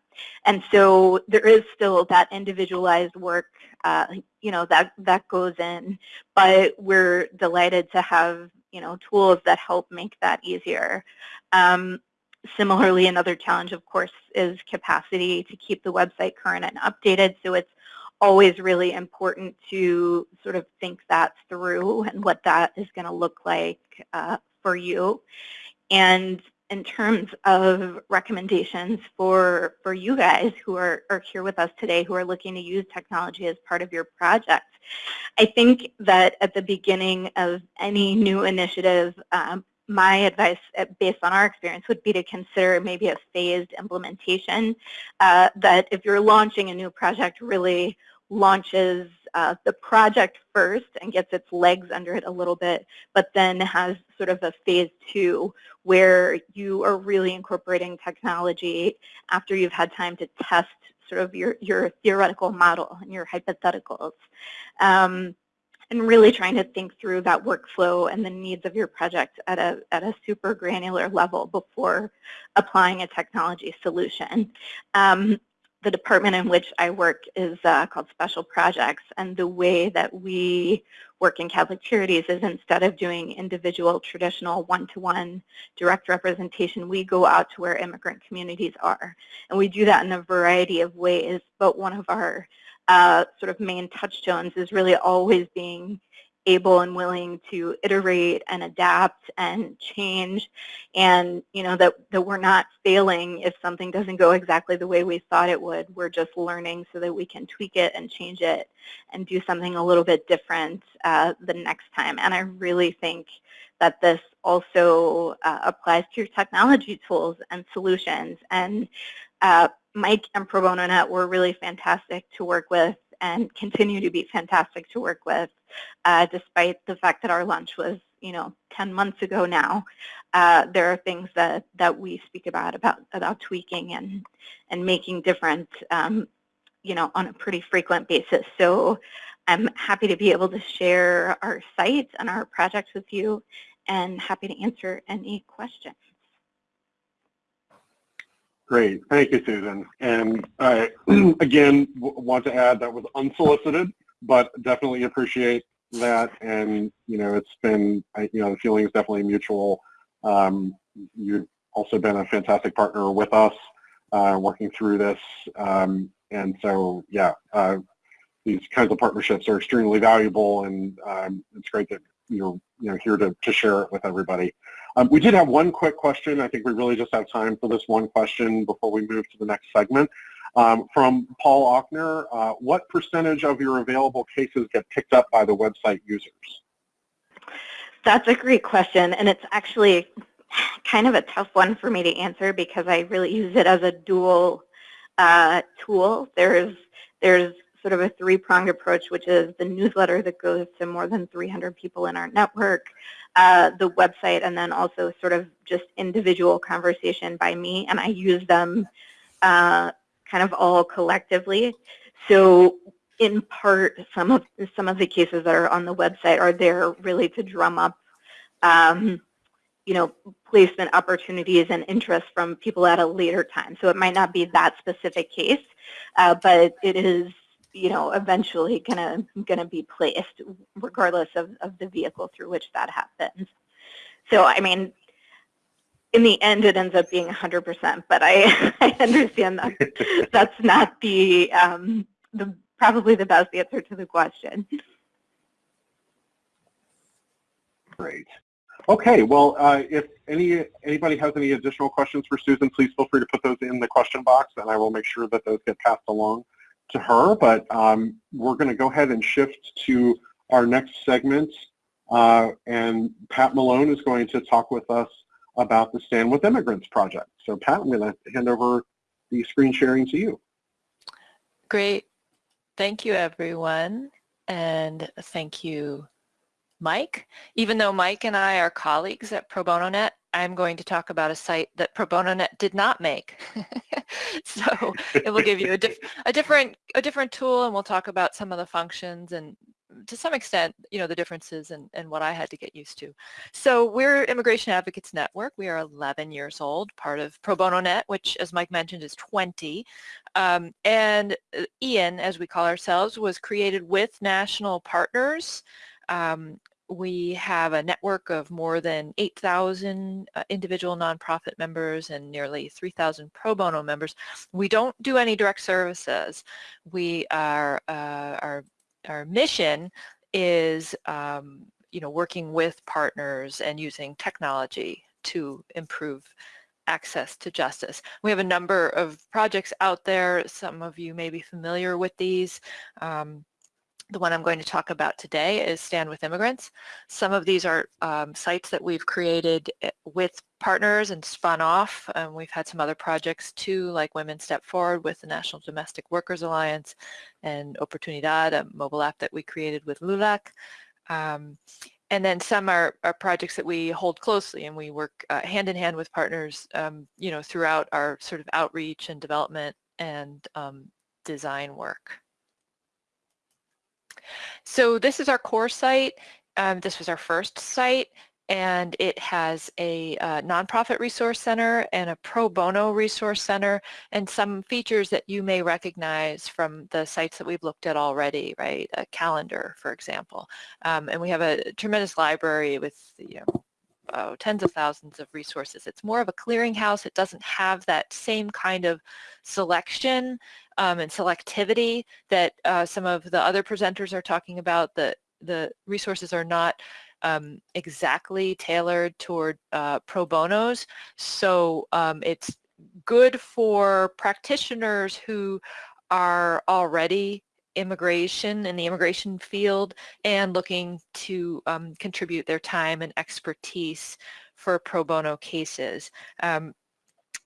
And so there is still that individualized work, uh, you know, that, that goes in, but we're delighted to have you know, tools that help make that easier. Um, similarly, another challenge, of course, is capacity to keep the website current and updated. So it's always really important to sort of think that through and what that is going to look like uh, for you. And in terms of recommendations for, for you guys who are, are here with us today who are looking to use technology as part of your project, I think that at the beginning of any new initiative, um, my advice uh, based on our experience would be to consider maybe a phased implementation uh, that if you're launching a new project really launches uh, the project first and gets its legs under it a little bit, but then has sort of a phase two where you are really incorporating technology after you've had time to test sort of your, your theoretical model and your hypotheticals. Um, and really trying to think through that workflow and the needs of your project at a, at a super granular level before applying a technology solution. Um, the department in which I work is uh, called Special Projects, and the way that we work in Catholic Charities is instead of doing individual traditional one-to-one -one direct representation, we go out to where immigrant communities are. And we do that in a variety of ways, but one of our uh, sort of main touchstones is really always being able and willing to iterate and adapt and change and you know that, that we're not failing if something doesn't go exactly the way we thought it would. We're just learning so that we can tweak it and change it and do something a little bit different uh, the next time. And I really think that this also uh, applies to technology tools and solutions. And uh, Mike and Pro Bono Net were really fantastic to work with and continue to be fantastic to work with, uh, despite the fact that our launch was, you know, 10 months ago now. Uh, there are things that, that we speak about, about, about tweaking and, and making different, um, you know, on a pretty frequent basis. So I'm happy to be able to share our site and our projects with you and happy to answer any questions. Great, thank you, Susan. And I, again, want to add that was unsolicited, but definitely appreciate that. And, you know, it's been, you know, the feeling is definitely mutual. Um, you've also been a fantastic partner with us uh, working through this. Um, and so, yeah, uh, these kinds of partnerships are extremely valuable and um, it's great that you're you know here to, to share it with everybody. Um, we did have one quick question. I think we really just have time for this one question before we move to the next segment. Um, from Paul Ochner, uh, what percentage of your available cases get picked up by the website users? That's a great question, and it's actually kind of a tough one for me to answer because I really use it as a dual uh, tool. There's there's sort of a three-pronged approach, which is the newsletter that goes to more than 300 people in our network, uh, the website, and then also sort of just individual conversation by me, and I use them uh, kind of all collectively. So in part, some of some of the cases that are on the website are there really to drum up, um, you know, placement opportunities and interest from people at a later time. So it might not be that specific case, uh, but it is, you know, eventually gonna gonna be placed regardless of, of the vehicle through which that happens. So I mean, in the end, it ends up being 100%, but I, I understand that that's not the, um, the probably the best answer to the question. Great. Okay, well, uh, if any anybody has any additional questions for Susan, please feel free to put those in the question box, and I will make sure that those get passed along to her. But um, we're going to go ahead and shift to our next segment, uh, and Pat Malone is going to talk with us about the Stand With Immigrants project. So Pat, I'm going to hand over the screen sharing to you. Great. Thank you, everyone. And thank you, Mike. Even though Mike and I are colleagues at Pro Bono Net, I'm going to talk about a site that Pro Bono Net did not make. so it will give you a, diff a, different a different tool and we'll talk about some of the functions and to some extent, you know, the differences and, and what I had to get used to. So we're Immigration Advocates Network. We are 11 years old, part of Pro Bono Net, which, as Mike mentioned, is 20. Um, and uh, IAN, as we call ourselves, was created with national partners. Um, we have a network of more than 8,000 uh, individual nonprofit members and nearly 3,000 pro bono members. We don't do any direct services. We are, uh, our our mission is um, you know working with partners and using technology to improve access to justice. We have a number of projects out there. Some of you may be familiar with these. Um, the one I'm going to talk about today is Stand With Immigrants. Some of these are um, sites that we've created eh, with partners and spun off. Um, we've had some other projects too, like Women Step Forward with the National Domestic Workers Alliance and Oportunidad, a mobile app that we created with LULAC. Um, and then some are, are, projects that we hold closely and we work uh, hand in hand with partners, um, you know, throughout our sort of outreach and development and um, design work. So this is our core site. Um, this was our first site and it has a uh, nonprofit resource center and a pro bono resource center and some features that you may recognize from the sites that we've looked at already, right? A calendar, for example. Um, and we have a tremendous library with, you know, oh, tens of thousands of resources. It's more of a clearinghouse. It doesn't have that same kind of selection um, and selectivity that uh, some of the other presenters are talking about. The, the resources are not um, exactly tailored toward uh, pro bonos. So um, it's good for practitioners who are already immigration in the immigration field and looking to um, contribute their time and expertise for pro bono cases. Um,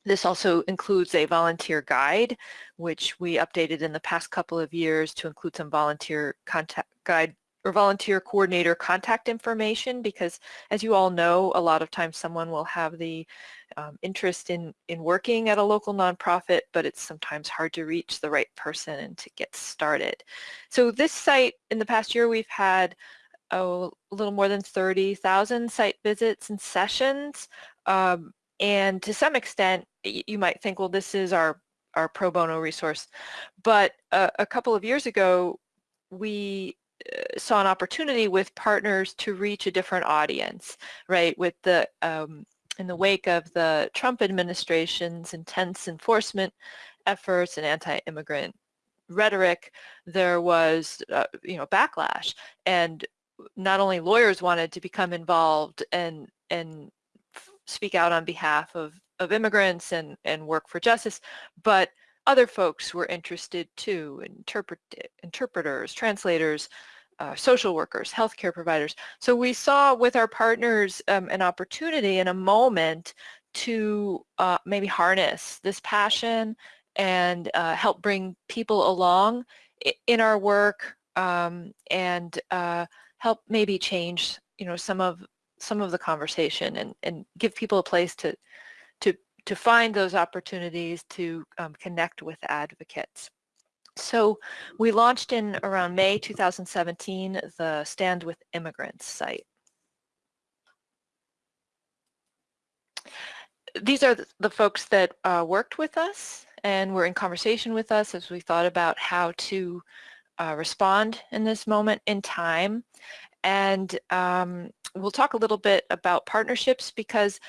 this also includes a volunteer guide, which we updated in the past couple of years to include some volunteer contact guide or volunteer coordinator contact information because as you all know, a lot of times someone will have the um, interest in, in working at a local nonprofit, but it's sometimes hard to reach the right person and to get started. So this site, in the past year, we've had oh, a little more than 30,000 site visits and sessions. Um, and to some extent, you might think, well, this is our, our pro bono resource. But uh, a couple of years ago, we uh, saw an opportunity with partners to reach a different audience, right? With the um, in the wake of the Trump administration's intense enforcement efforts and anti-immigrant rhetoric, there was, uh, you know, backlash. And not only lawyers wanted to become involved and and speak out on behalf of, of immigrants and, and work for justice, but other folks were interested too, interpret, interpreters, translators, uh, social workers, healthcare providers. So we saw with our partners um, an opportunity and a moment to uh, maybe harness this passion and uh, help bring people along in our work um, and uh, help maybe change you know some of some of the conversation and, and give people a place to to find those opportunities to um, connect with advocates. So we launched in around May 2017 the Stand with Immigrants site. These are the folks that uh, worked with us and were in conversation with us as we thought about how to uh, respond in this moment in time. And um, we'll talk a little bit about partnerships because,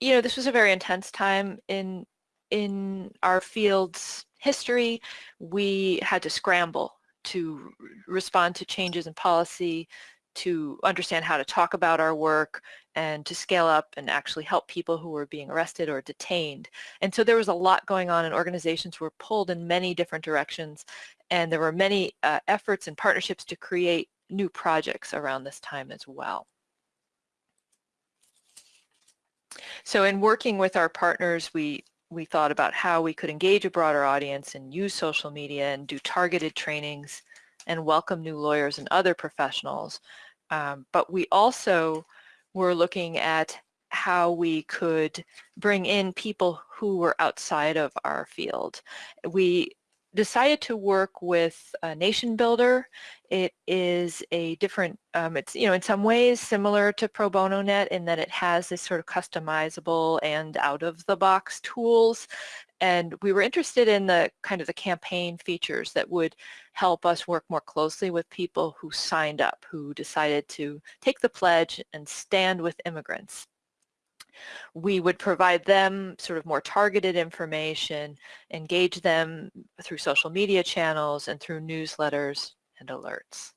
you know, this was a very intense time in in our field's history. We had to scramble to respond to changes in policy, to understand how to talk about our work and to scale up and actually help people who were being arrested or detained. And so there was a lot going on and organizations were pulled in many different directions and there were many uh, efforts and partnerships to create new projects around this time as well. So in working with our partners, we we thought about how we could engage a broader audience and use social media and do targeted trainings and welcome new lawyers and other professionals. Um, but we also were looking at how we could bring in people who were outside of our field. We decided to work with Nation Builder. It is a different, um, it's, you know, in some ways similar to Pro Bono Net in that it has this sort of customizable and out-of-the-box tools. And we were interested in the kind of the campaign features that would help us work more closely with people who signed up, who decided to take the pledge and stand with immigrants we would provide them sort of more targeted information, engage them through social media channels and through newsletters and alerts.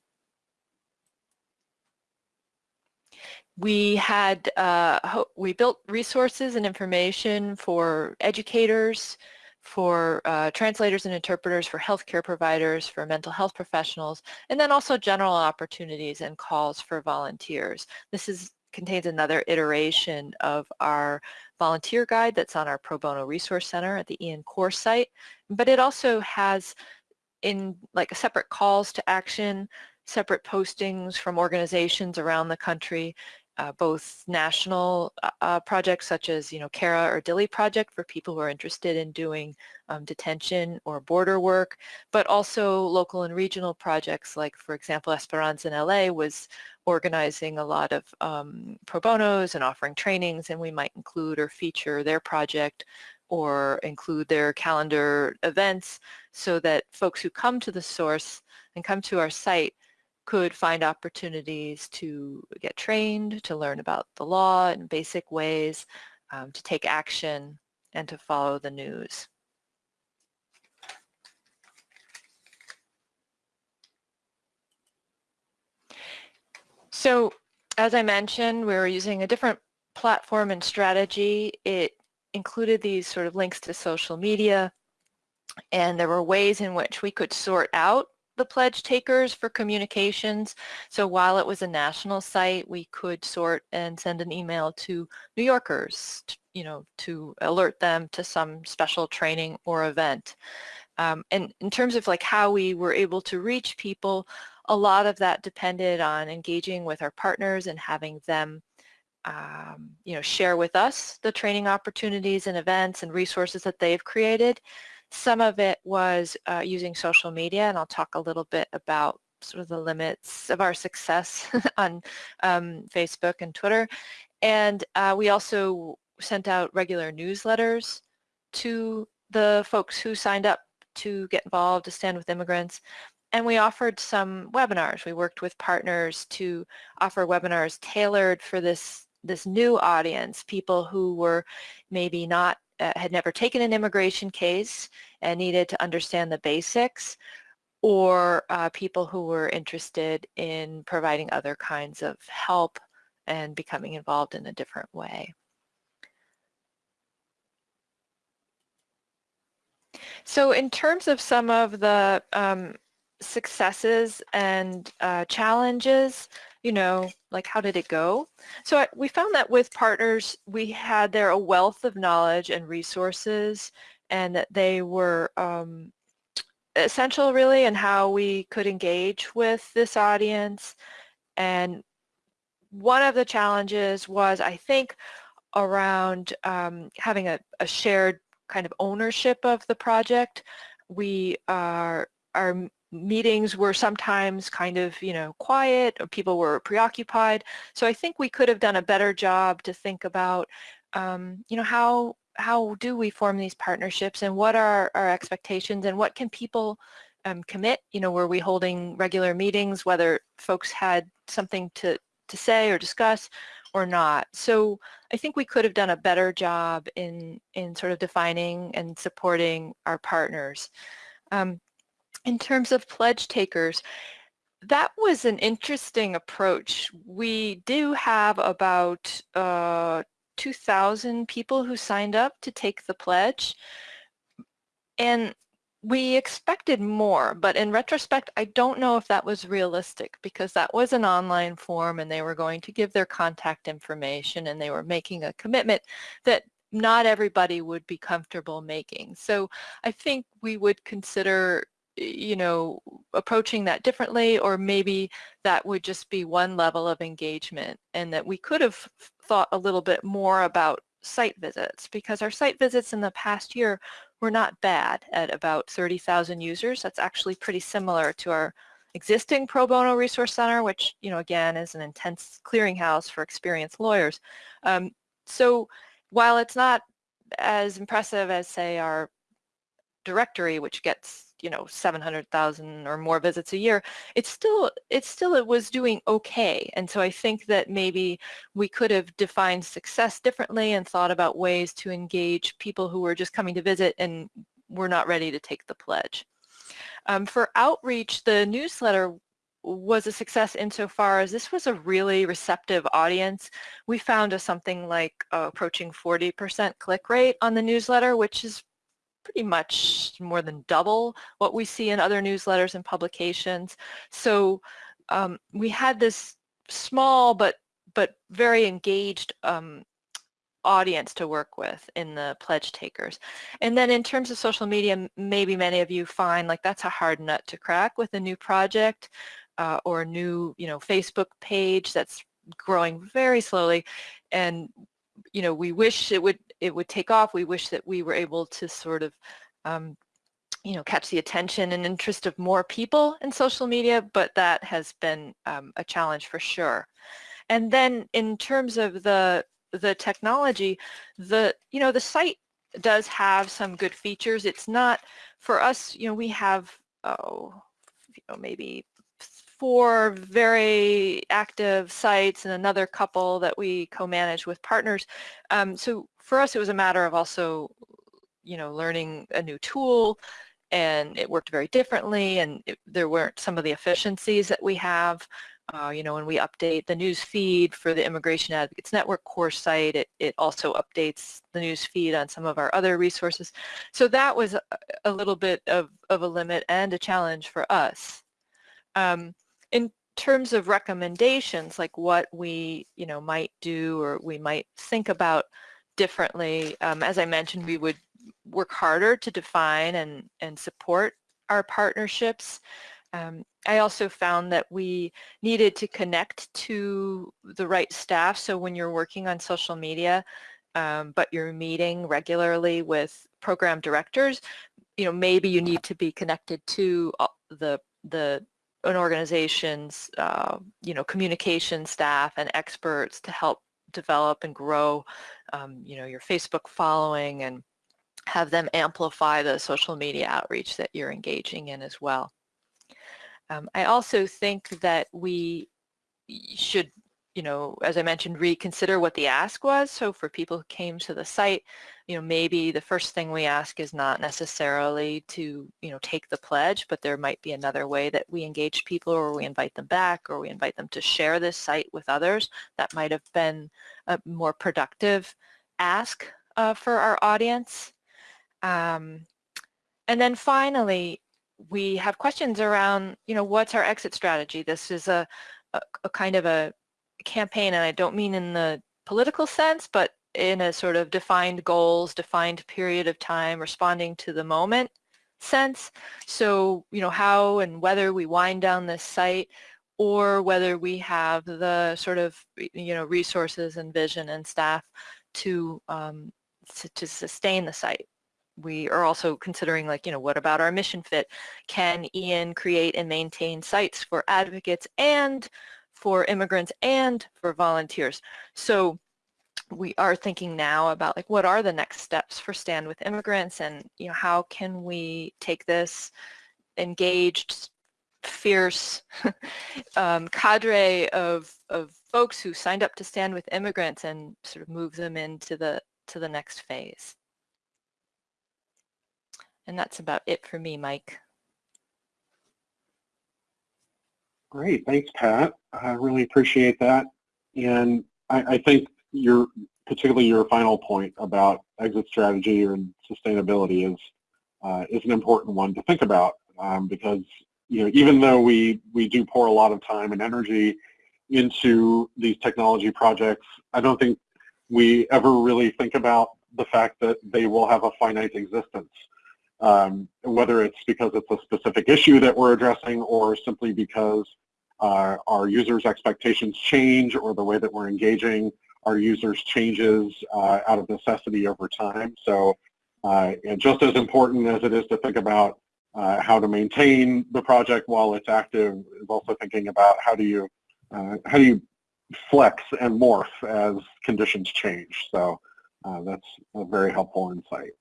We had, uh, we built resources and information for educators, for uh, translators and interpreters, for healthcare providers, for mental health professionals, and then also general opportunities and calls for volunteers. This is contains another iteration of our volunteer guide that's on our Pro Bono Resource Center at the IAN Core site, but it also has in like a separate calls to action, separate postings from organizations around the country, uh, both national uh, uh, projects such as, you know, CARA or Dilley project for people who are interested in doing um, detention or border work, but also local and regional projects like, for example, Esperanza in LA was organizing a lot of um, pro bonos and offering trainings and we might include or feature their project or include their calendar events so that folks who come to the source and come to our site could find opportunities to get trained, to learn about the law in basic ways, um, to take action, and to follow the news. So as I mentioned, we were using a different platform and strategy. It included these sort of links to social media, and there were ways in which we could sort out the pledge takers for communications. So while it was a national site, we could sort and send an email to New Yorkers, you know, to alert them to some special training or event. Um, and in terms of like how we were able to reach people, a lot of that depended on engaging with our partners and having them um, you know, share with us the training opportunities and events and resources that they've created. Some of it was uh, using social media, and I'll talk a little bit about sort of the limits of our success on um, Facebook and Twitter. And uh, we also sent out regular newsletters to the folks who signed up to get involved, to stand with immigrants. And we offered some webinars. We worked with partners to offer webinars tailored for this, this new audience, people who were maybe not uh, had never taken an immigration case and needed to understand the basics or uh, people who were interested in providing other kinds of help and becoming involved in a different way. So in terms of some of the um, successes and uh, challenges, you know, like how did it go? So I, we found that with partners, we had there a wealth of knowledge and resources and that they were um, essential really in how we could engage with this audience. And one of the challenges was, I think, around um, having a, a shared kind of ownership of the project. We are, our meetings were sometimes kind of, you know, quiet or people were preoccupied. So I think we could have done a better job to think about, um, you know, how how do we form these partnerships and what are our expectations and what can people um, commit? You know, were we holding regular meetings, whether folks had something to, to say or discuss or not? So I think we could have done a better job in, in sort of defining and supporting our partners. Um, in terms of pledge takers, that was an interesting approach. We do have about uh, 2,000 people who signed up to take the pledge. And we expected more, but in retrospect, I don't know if that was realistic because that was an online form and they were going to give their contact information and they were making a commitment that not everybody would be comfortable making. So I think we would consider you know, approaching that differently or maybe that would just be one level of engagement and that we could have thought a little bit more about site visits because our site visits in the past year were not bad at about 30,000 users. That's actually pretty similar to our existing Pro Bono Resource Center, which, you know, again, is an intense clearinghouse for experienced lawyers. Um, so while it's not as impressive as, say, our directory, which gets you know 700,000 or more visits a year, it's still it's still it was doing okay. And so I think that maybe we could have defined success differently and thought about ways to engage people who were just coming to visit and were not ready to take the pledge. Um, for outreach, the newsletter was a success insofar as this was a really receptive audience. We found a something like uh, approaching 40% click rate on the newsletter, which is pretty much more than double what we see in other newsletters and publications. So um, we had this small but but very engaged um, audience to work with in the pledge takers. And then in terms of social media, maybe many of you find like that's a hard nut to crack with a new project uh, or a new, you know, Facebook page that's growing very slowly. And, you know, we wish it would it would take off. We wish that we were able to sort of, um, you know, catch the attention and interest of more people in social media, but that has been um, a challenge for sure. And then in terms of the the technology, the you know the site does have some good features. It's not for us. You know, we have oh, you know, maybe four very active sites and another couple that we co-manage with partners. Um, so for us, it was a matter of also, you know, learning a new tool and it worked very differently and it, there weren't some of the efficiencies that we have. Uh, you know, when we update the news feed for the Immigration Advocates Network core site, it, it also updates the news feed on some of our other resources. So that was a, a little bit of, of a limit and a challenge for us. Um, in terms of recommendations, like what we, you know, might do or we might think about differently, um, as I mentioned, we would work harder to define and, and support our partnerships. Um, I also found that we needed to connect to the right staff. So when you're working on social media, um, but you're meeting regularly with program directors, you know, maybe you need to be connected to uh, the the an organization's, uh, you know, communication staff and experts to help develop and grow, um, you know, your Facebook following and have them amplify the social media outreach that you're engaging in as well. Um, I also think that we should you know, as I mentioned, reconsider what the ask was. So for people who came to the site, you know, maybe the first thing we ask is not necessarily to, you know, take the pledge, but there might be another way that we engage people or we invite them back or we invite them to share this site with others. That might have been a more productive ask uh, for our audience. Um, and then finally, we have questions around, you know, what's our exit strategy? This is a, a, a kind of a campaign, and I don't mean in the political sense, but in a sort of defined goals, defined period of time, responding to the moment sense. So, you know, how and whether we wind down this site or whether we have the sort of, you know, resources and vision and staff to, um, to, to sustain the site. We are also considering like, you know, what about our mission fit? Can IAN create and maintain sites for advocates and for immigrants and for volunteers. So we are thinking now about like what are the next steps for Stand With Immigrants and you know how can we take this engaged, fierce um, cadre of, of folks who signed up to stand with immigrants and sort of move them into the to the next phase. And that's about it for me, Mike. Great, thanks, Pat. I really appreciate that. And I, I think your, particularly your final point about exit strategy and sustainability is uh, is an important one to think about um, because you know even though we we do pour a lot of time and energy into these technology projects, I don't think we ever really think about the fact that they will have a finite existence. Um, whether it's because it's a specific issue that we're addressing or simply because uh, our users' expectations change or the way that we're engaging our users changes uh, out of necessity over time. So uh, just as important as it is to think about uh, how to maintain the project while it's active is also thinking about how do you uh, how do you flex and morph as conditions change. So that's a very helpful insight.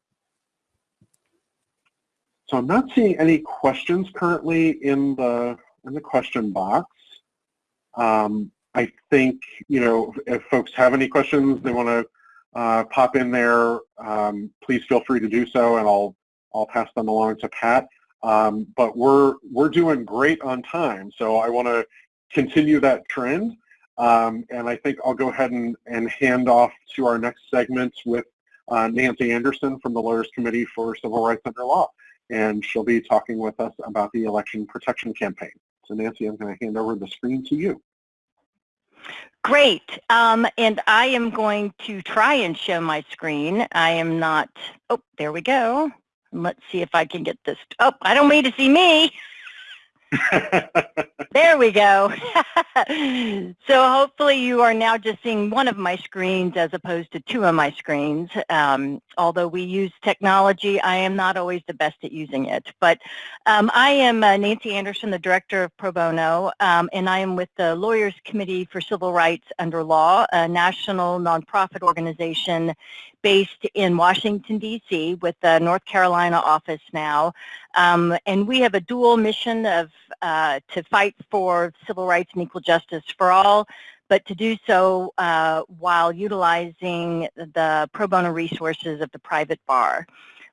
So I'm not seeing any questions currently in the in the question box. Um, I think, you know, if folks have any questions they want to uh, pop in there, um, please feel free to do so and I'll, I'll pass them along to Pat. Um, but we're, we're doing great on time, so I want to continue that trend. Um, and I think I'll go ahead and, and hand off to our next segment with uh, Nancy Anderson from the Lawyers Committee for Civil Rights Under Law. And she'll be talking with us about the election protection campaign. So Nancy, I'm going to hand over the screen to you. Great. Um, and I am going to try and show my screen. I am not, oh, there we go. Let's see if I can get this. Oh, I don't mean to see me. there we go. so hopefully you are now just seeing one of my screens as opposed to two of my screens. Um, although we use technology, I am not always the best at using it. But um, I am uh, Nancy Anderson, the Director of Pro Bono, um, and I am with the Lawyers Committee for Civil Rights Under Law, a national nonprofit organization based in Washington, D.C. with the North Carolina office now. Um, and we have a dual mission of uh, to fight for civil rights and equal justice for all, but to do so uh, while utilizing the pro bono resources of the private bar.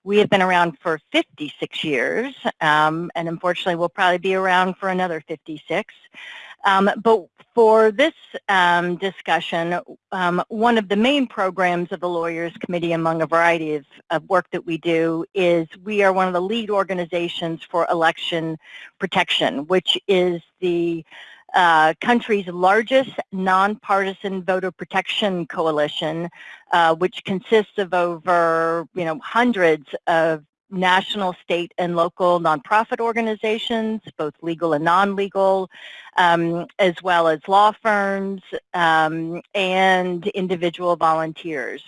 We have been around for 56 years, um, and unfortunately we'll probably be around for another 56. Um, but for this um, discussion, um, one of the main programs of the Lawyers Committee among a variety of, of, work that we do is we are one of the lead organizations for election protection, which is the uh, country's largest nonpartisan voter protection coalition, uh, which consists of over, you know, hundreds of national, state, and local nonprofit organizations, both legal and non-legal, um, as well as law firms um, and individual volunteers.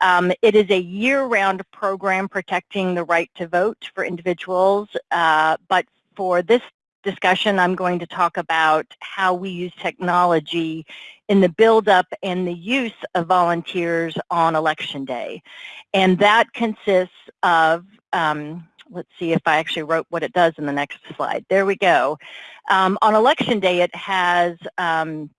Um, it is a year-round program protecting the right to vote for individuals, uh, but for this discussion, I'm going to talk about how we use technology in the buildup and the use of volunteers on election day. And that consists of, um, let's see if I actually wrote what it does in the next slide. There we go. Um, on election day, it has um,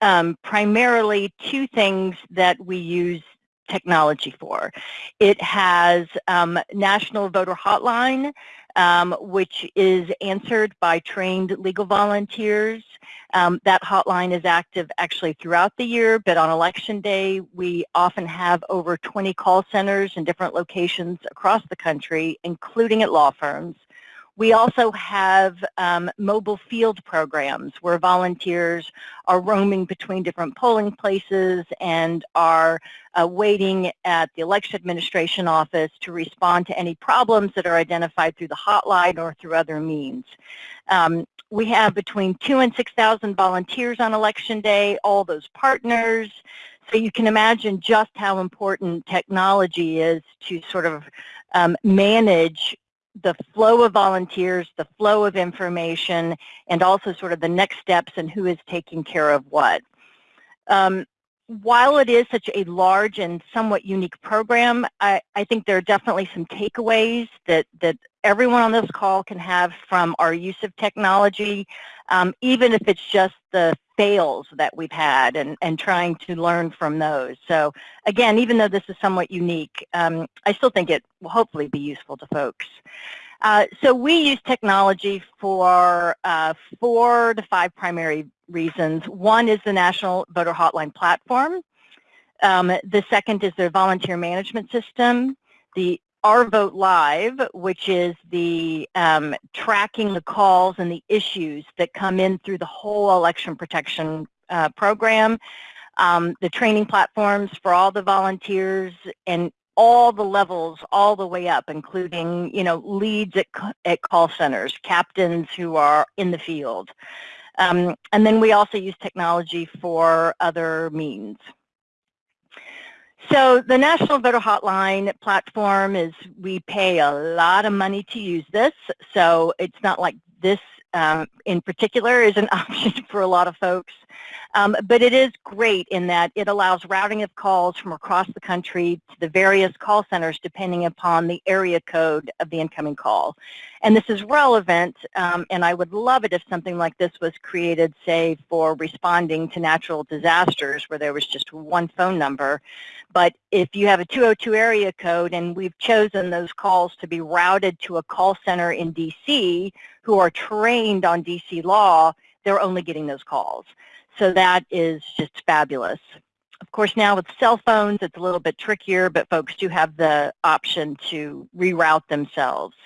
um, primarily two things that we use technology for. It has um, National Voter Hotline, um, which is answered by trained legal volunteers. Um, that hotline is active actually throughout the year, but on election day, we often have over 20 call centers in different locations across the country, including at law firms. We also have um, mobile field programs where volunteers are roaming between different polling places and are uh, waiting at the election administration office to respond to any problems that are identified through the hotline or through other means. Um, we have between two and 6,000 volunteers on election day, all those partners. So you can imagine just how important technology is to sort of um, manage the flow of volunteers, the flow of information, and also sort of the next steps and who is taking care of what. Um, while it is such a large and somewhat unique program, I, I think there are definitely some takeaways that, that everyone on this call can have from our use of technology, um, even if it's just the fails that we've had and, and trying to learn from those. So again, even though this is somewhat unique, um, I still think it will hopefully be useful to folks. Uh, so we use technology for uh, four to five primary reasons. One is the National Voter Hotline platform. Um, the second is their volunteer management system. The our Vote Live, which is the um, tracking the calls and the issues that come in through the whole election protection uh, program, um, the training platforms for all the volunteers, and all the levels all the way up, including, you know, leads at, at call centers, captains who are in the field. Um, and then we also use technology for other means. So the National Voter Hotline platform is, we pay a lot of money to use this, so it's not like this um, in particular is an option for a lot of folks. Um, but it is great in that it allows routing of calls from across the country to the various call centers depending upon the area code of the incoming call. And this is relevant, um, and I would love it if something like this was created, say, for responding to natural disasters where there was just one phone number. But if you have a 202 area code and we've chosen those calls to be routed to a call center in DC who are trained on DC law, they're only getting those calls. So that is just fabulous. Of course, now with cell phones, it's a little bit trickier, but folks do have the option to reroute themselves.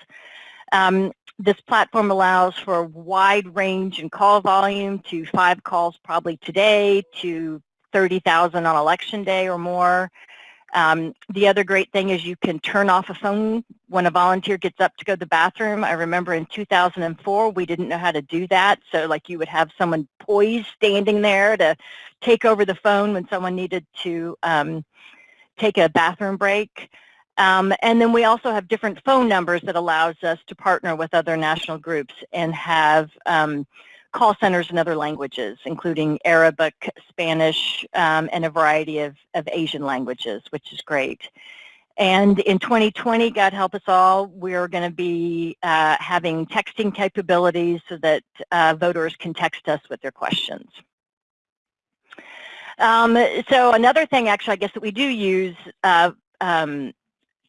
Um, this platform allows for a wide range in call volume to five calls probably today to 30,000 on election day or more. Um, the other great thing is you can turn off a phone when a volunteer gets up to go to the bathroom. I remember in 2004 we didn't know how to do that. So like you would have someone poised standing there to take over the phone when someone needed to um, take a bathroom break. Um, and then we also have different phone numbers that allows us to partner with other national groups and have um, call centers in other languages, including Arabic, Spanish, um, and a variety of, of Asian languages, which is great. And in 2020, God help us all, we're going to be uh, having texting capabilities so that uh, voters can text us with their questions. Um, so another thing, actually, I guess that we do use uh, um,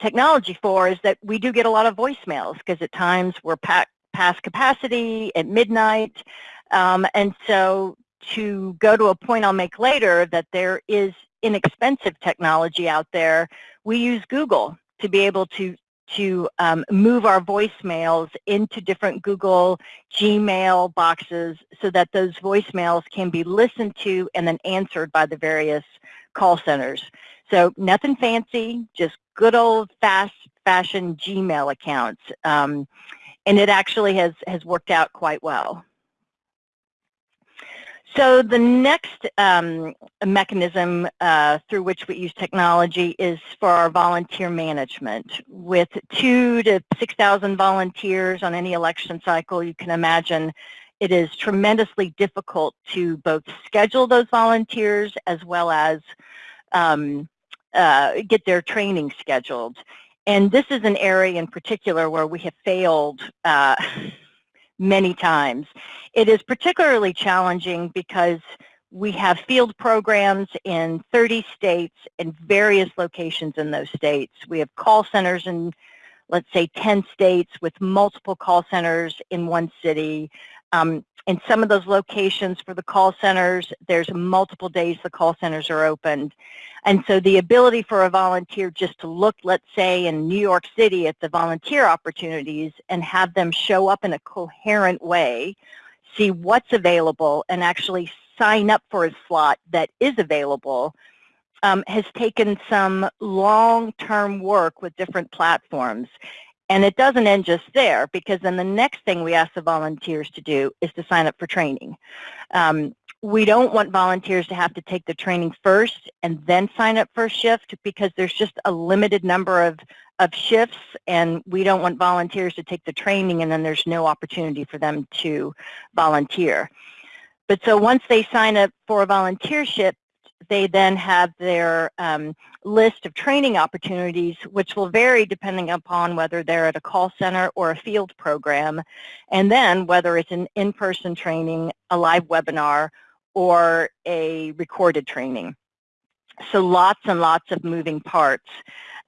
technology for is that we do get a lot of voicemails because at times we're past capacity at midnight. Um, and so to go to a point I'll make later that there is inexpensive technology out there, we use Google to be able to to um, move our voicemails into different Google Gmail boxes so that those voicemails can be listened to and then answered by the various call centers. So nothing fancy, just good old fast fashioned Gmail accounts. Um, and it actually has, has worked out quite well. So the next um, mechanism uh, through which we use technology is for our volunteer management. With two to 6,000 volunteers on any election cycle, you can imagine it is tremendously difficult to both schedule those volunteers as well as um, uh, get their training scheduled. And this is an area in particular where we have failed uh, many times. It is particularly challenging because we have field programs in 30 states and various locations in those states. We have call centers in, let's say, 10 states with multiple call centers in one city. Um, in some of those locations for the call centers, there's multiple days the call centers are opened. And so the ability for a volunteer just to look, let's say, in New York City at the volunteer opportunities and have them show up in a coherent way, see what's available, and actually sign up for a slot that is available um, has taken some long-term work with different platforms. And it doesn't end just there because then the next thing we ask the volunteers to do is to sign up for training. Um, we don't want volunteers to have to take the training first and then sign up for a shift because there's just a limited number of, of shifts and we don't want volunteers to take the training and then there's no opportunity for them to volunteer. But so once they sign up for a volunteer shift, they then have their um, list of training opportunities, which will vary depending upon whether they're at a call center or a field program, and then whether it's an in-person training, a live webinar, or a recorded training. So lots and lots of moving parts.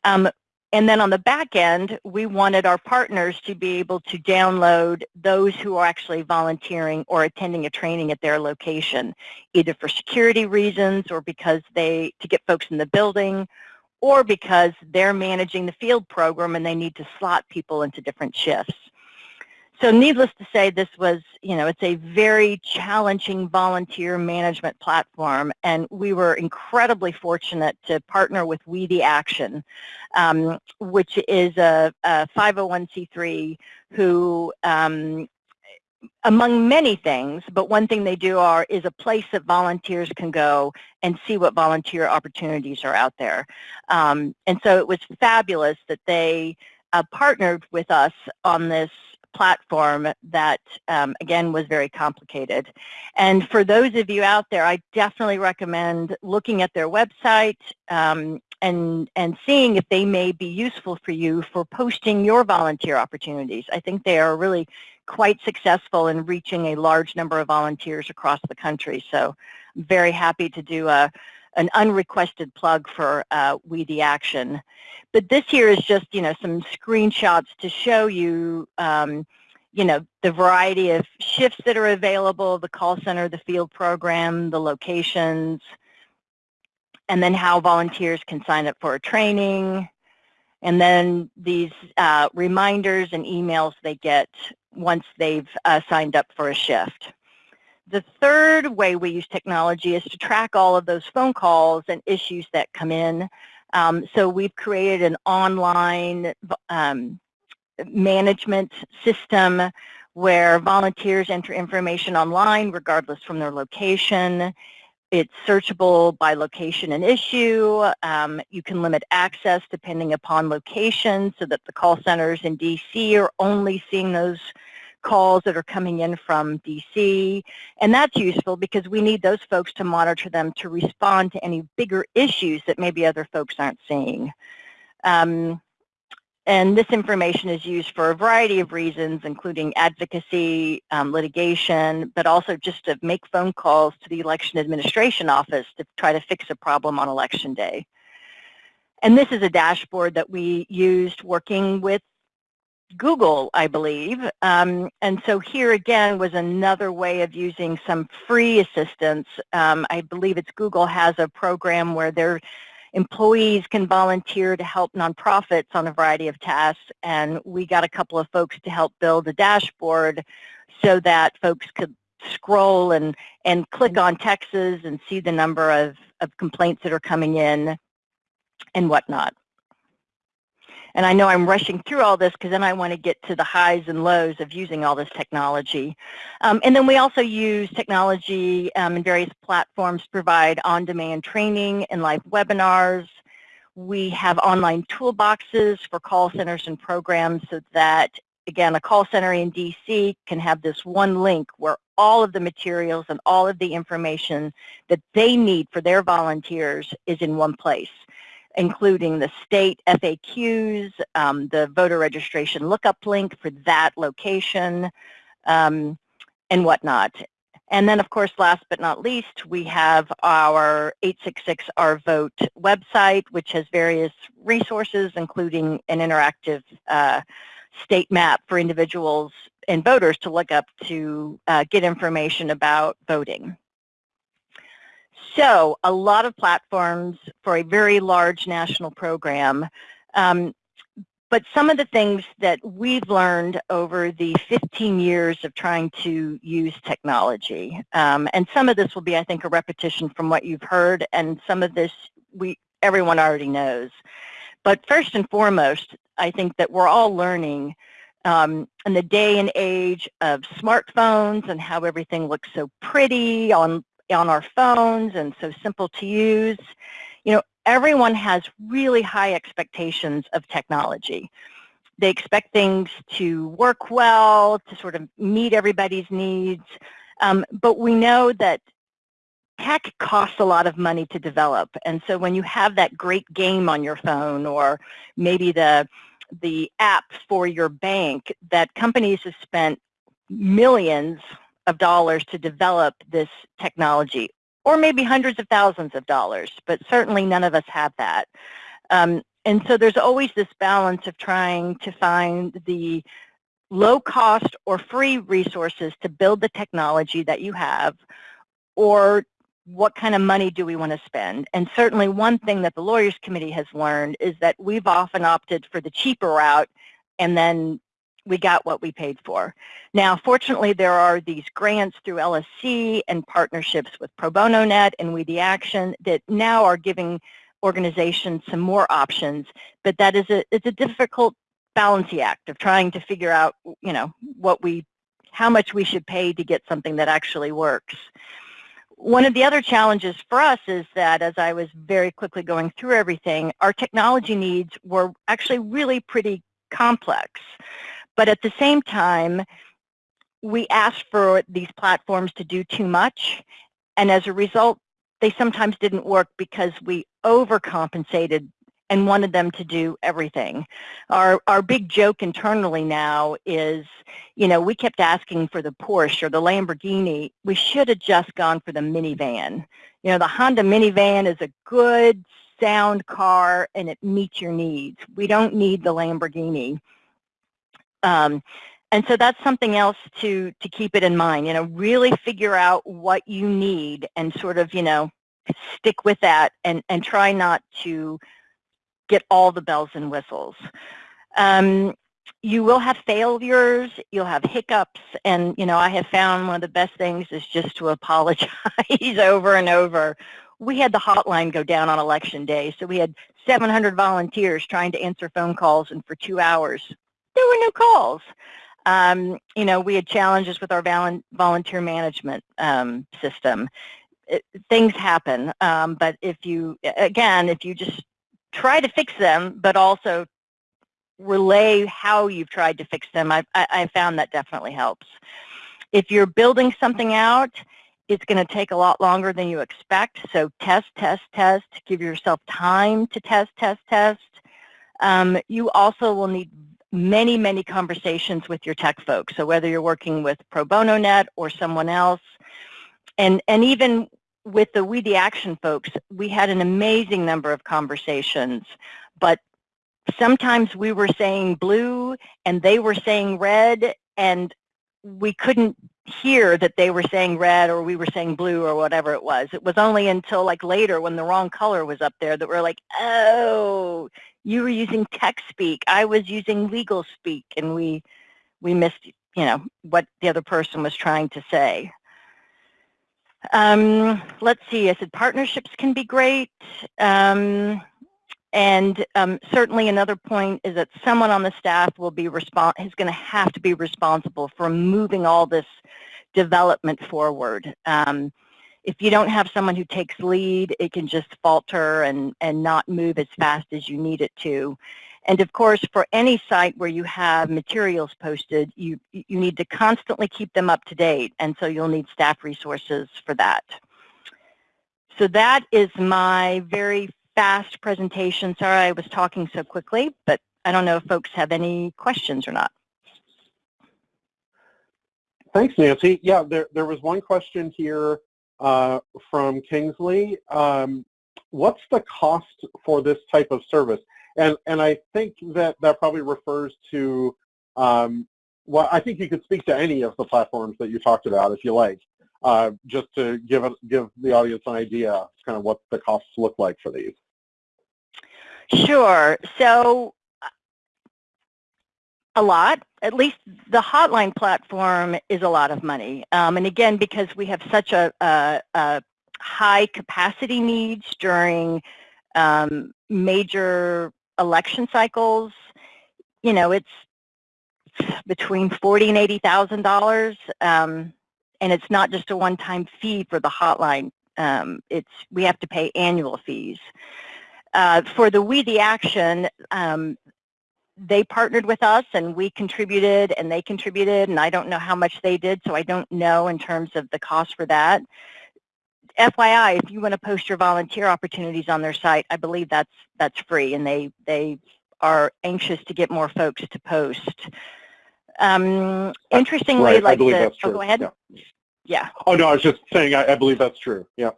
Um, and then on the back end, we wanted our partners to be able to download those who are actually volunteering or attending a training at their location, either for security reasons or because they, to get folks in the building, or because they're managing the field program and they need to slot people into different shifts. So needless to say, this was, you know, it's a very challenging volunteer management platform, and we were incredibly fortunate to partner with We the Action, um, which is a, a 501c3 who, um, among many things, but one thing they do are is a place that volunteers can go and see what volunteer opportunities are out there. Um, and so it was fabulous that they uh, partnered with us on this platform that, um, again, was very complicated. And for those of you out there, I definitely recommend looking at their website um, and, and seeing if they may be useful for you for posting your volunteer opportunities. I think they are really quite successful in reaching a large number of volunteers across the country. So I'm very happy to do a, an unrequested plug for uh, We the Action. But this here is just, you know, some screenshots to show you, um, you know, the variety of shifts that are available, the call center, the field program, the locations, and then how volunteers can sign up for a training, and then these uh, reminders and emails they get once they've uh, signed up for a shift. The third way we use technology is to track all of those phone calls and issues that come in. Um, so we've created an online um, management system where volunteers enter information online regardless from their location. It's searchable by location and issue. Um, you can limit access depending upon location so that the call centers in DC are only seeing those calls that are coming in from DC. And that's useful because we need those folks to monitor them to respond to any bigger issues that maybe other folks aren't seeing. Um, and this information is used for a variety of reasons, including advocacy, um, litigation, but also just to make phone calls to the election administration office to try to fix a problem on election day. And this is a dashboard that we used working with Google, I believe. Um, and so here again was another way of using some free assistance. Um, I believe it's Google has a program where their employees can volunteer to help nonprofits on a variety of tasks. And we got a couple of folks to help build a dashboard so that folks could scroll and, and click on Texas and see the number of, of complaints that are coming in and whatnot. And I know I'm rushing through all this because then I want to get to the highs and lows of using all this technology. Um, and then we also use technology um, in various platforms to provide on-demand training and live webinars. We have online toolboxes for call centers and programs so that, again, a call center in DC can have this one link where all of the materials and all of the information that they need for their volunteers is in one place including the state FAQs, um, the voter registration lookup link for that location, um, and whatnot. And then, of course, last but not least, we have our 866 Our Vote website, which has various resources, including an interactive uh, state map for individuals and voters to look up to uh, get information about voting. So a lot of platforms for a very large national program. Um, but some of the things that we've learned over the 15 years of trying to use technology, um, and some of this will be, I think, a repetition from what you've heard, and some of this we everyone already knows. But first and foremost, I think that we're all learning um, in the day and age of smartphones and how everything looks so pretty on on our phones and so simple to use. You know, everyone has really high expectations of technology. They expect things to work well, to sort of meet everybody's needs. Um, but we know that tech costs a lot of money to develop. And so when you have that great game on your phone or maybe the, the app for your bank that companies have spent millions of dollars to develop this technology or maybe hundreds of thousands of dollars, but certainly none of us have that. Um, and so there's always this balance of trying to find the low cost or free resources to build the technology that you have or what kind of money do we want to spend? And certainly one thing that the Lawyers Committee has learned is that we've often opted for the cheaper route and then we got what we paid for. Now, fortunately, there are these grants through LSC and partnerships with Pro Bono Net and We the Action that now are giving organizations some more options, but that is a, it's a difficult balancing act of trying to figure out, you know, what we, how much we should pay to get something that actually works. One of the other challenges for us is that as I was very quickly going through everything, our technology needs were actually really pretty complex. But at the same time, we asked for these platforms to do too much, and as a result, they sometimes didn't work because we overcompensated and wanted them to do everything. Our, our big joke internally now is, you know, we kept asking for the Porsche or the Lamborghini. We should have just gone for the minivan. You know, the Honda minivan is a good sound car and it meets your needs. We don't need the Lamborghini. Um, and so that's something else to, to keep it in mind, you know, really figure out what you need and sort of, you know, stick with that and, and try not to get all the bells and whistles. Um, you will have failures, you'll have hiccups, and you know, I have found one of the best things is just to apologize over and over. We had the hotline go down on election day, so we had 700 volunteers trying to answer phone calls, and for two hours, there were no calls. Um, you know, we had challenges with our volunteer management um, system. It, things happen, um, but if you, again, if you just try to fix them, but also relay how you've tried to fix them, I, I, I found that definitely helps. If you're building something out, it's going to take a lot longer than you expect. So test, test, test. Give yourself time to test, test, test. Um, you also will need many, many conversations with your tech folks. So whether you're working with Pro Bono Net or someone else, and, and even with the We the Action folks, we had an amazing number of conversations, but sometimes we were saying blue and they were saying red and we couldn't hear that they were saying red or we were saying blue or whatever it was. It was only until like later when the wrong color was up there that we're like, oh, you were using tech speak, I was using legal speak, and we we missed you know what the other person was trying to say. Um, let's see, I said partnerships can be great. Um, and um, certainly another point is that someone on the staff will be respons is going to have to be responsible for moving all this development forward. Um, if you don't have someone who takes lead, it can just falter and, and not move as fast as you need it to. And of course, for any site where you have materials posted, you, you need to constantly keep them up to date. And so you'll need staff resources for that. So that is my very fast presentation. Sorry I was talking so quickly, but I don't know if folks have any questions or not. Thanks, Nancy. Yeah, there, there was one question here uh, from Kingsley. Um, what's the cost for this type of service? And, and I think that that probably refers to, um, well, I think you could speak to any of the platforms that you talked about if you like, uh, just to give, it, give the audience an idea kind of what the costs look like for these. Sure. So a lot. At least the hotline platform is a lot of money. Um, and again, because we have such a, a, a high capacity needs during um, major election cycles, you know, it's between forty and eighty thousand dollars, um, and it's not just a one-time fee for the hotline. Um, it's we have to pay annual fees. Uh, for the We the Action, um, they partnered with us and we contributed and they contributed and I don't know how much they did so I don't know in terms of the cost for that. FYI, if you want to post your volunteer opportunities on their site, I believe that's that's free and they they are anxious to get more folks to post. Um, interestingly, right, like the, oh, go ahead. Yeah. yeah. Oh no, I was just saying I, I believe that's true. Yeah.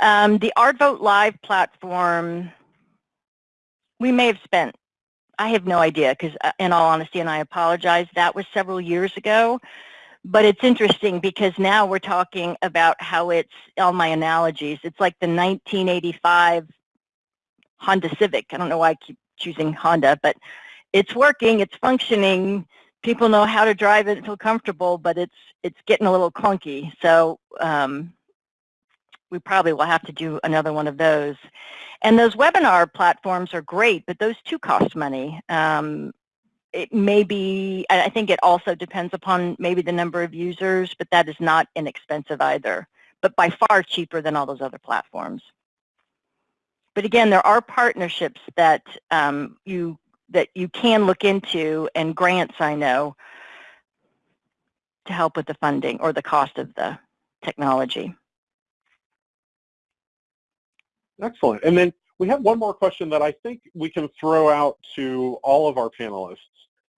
Um, the Our Vote Live platform we may have spent, I have no idea because uh, in all honesty, and I apologize, that was several years ago. But it's interesting because now we're talking about how it's, all my analogies, it's like the 1985 Honda Civic. I don't know why I keep choosing Honda, but it's working, it's functioning, people know how to drive it and feel comfortable, but it's it's getting a little clunky. So um, we probably will have to do another one of those. And those webinar platforms are great, but those too cost money. Um, it may be, I think it also depends upon maybe the number of users, but that is not inexpensive either, but by far cheaper than all those other platforms. But again, there are partnerships that um, you that you can look into and grants, I know, to help with the funding or the cost of the technology. Excellent. And then we have one more question that I think we can throw out to all of our panelists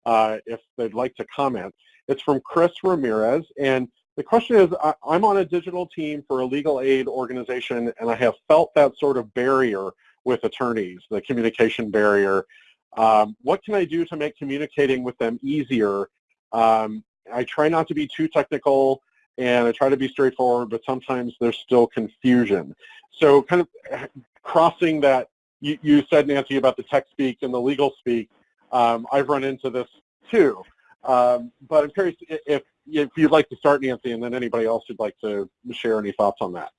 uh, if they'd like to comment. It's from Chris Ramirez, and the question is, I'm on a digital team for a legal aid organization, and I have felt that sort of barrier with attorneys, the communication barrier. Um, what can I do to make communicating with them easier? Um, I try not to be too technical, and I try to be straightforward, but sometimes there's still confusion. So kind of crossing that, you, you said, Nancy, about the tech speak and the legal speak. Um, I've run into this too. Um, but I'm curious if, if you'd like to start, Nancy, and then anybody else who'd like to share any thoughts on that.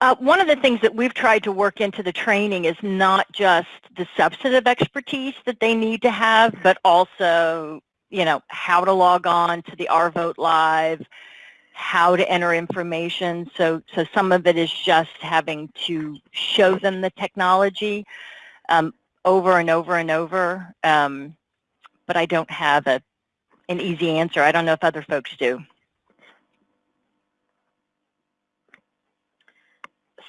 Uh, one of the things that we've tried to work into the training is not just the substantive expertise that they need to have, but also, you know, how to log on to the Our Vote Live, how to enter information. So, so some of it is just having to show them the technology um, over and over and over. Um, but I don't have a, an easy answer. I don't know if other folks do.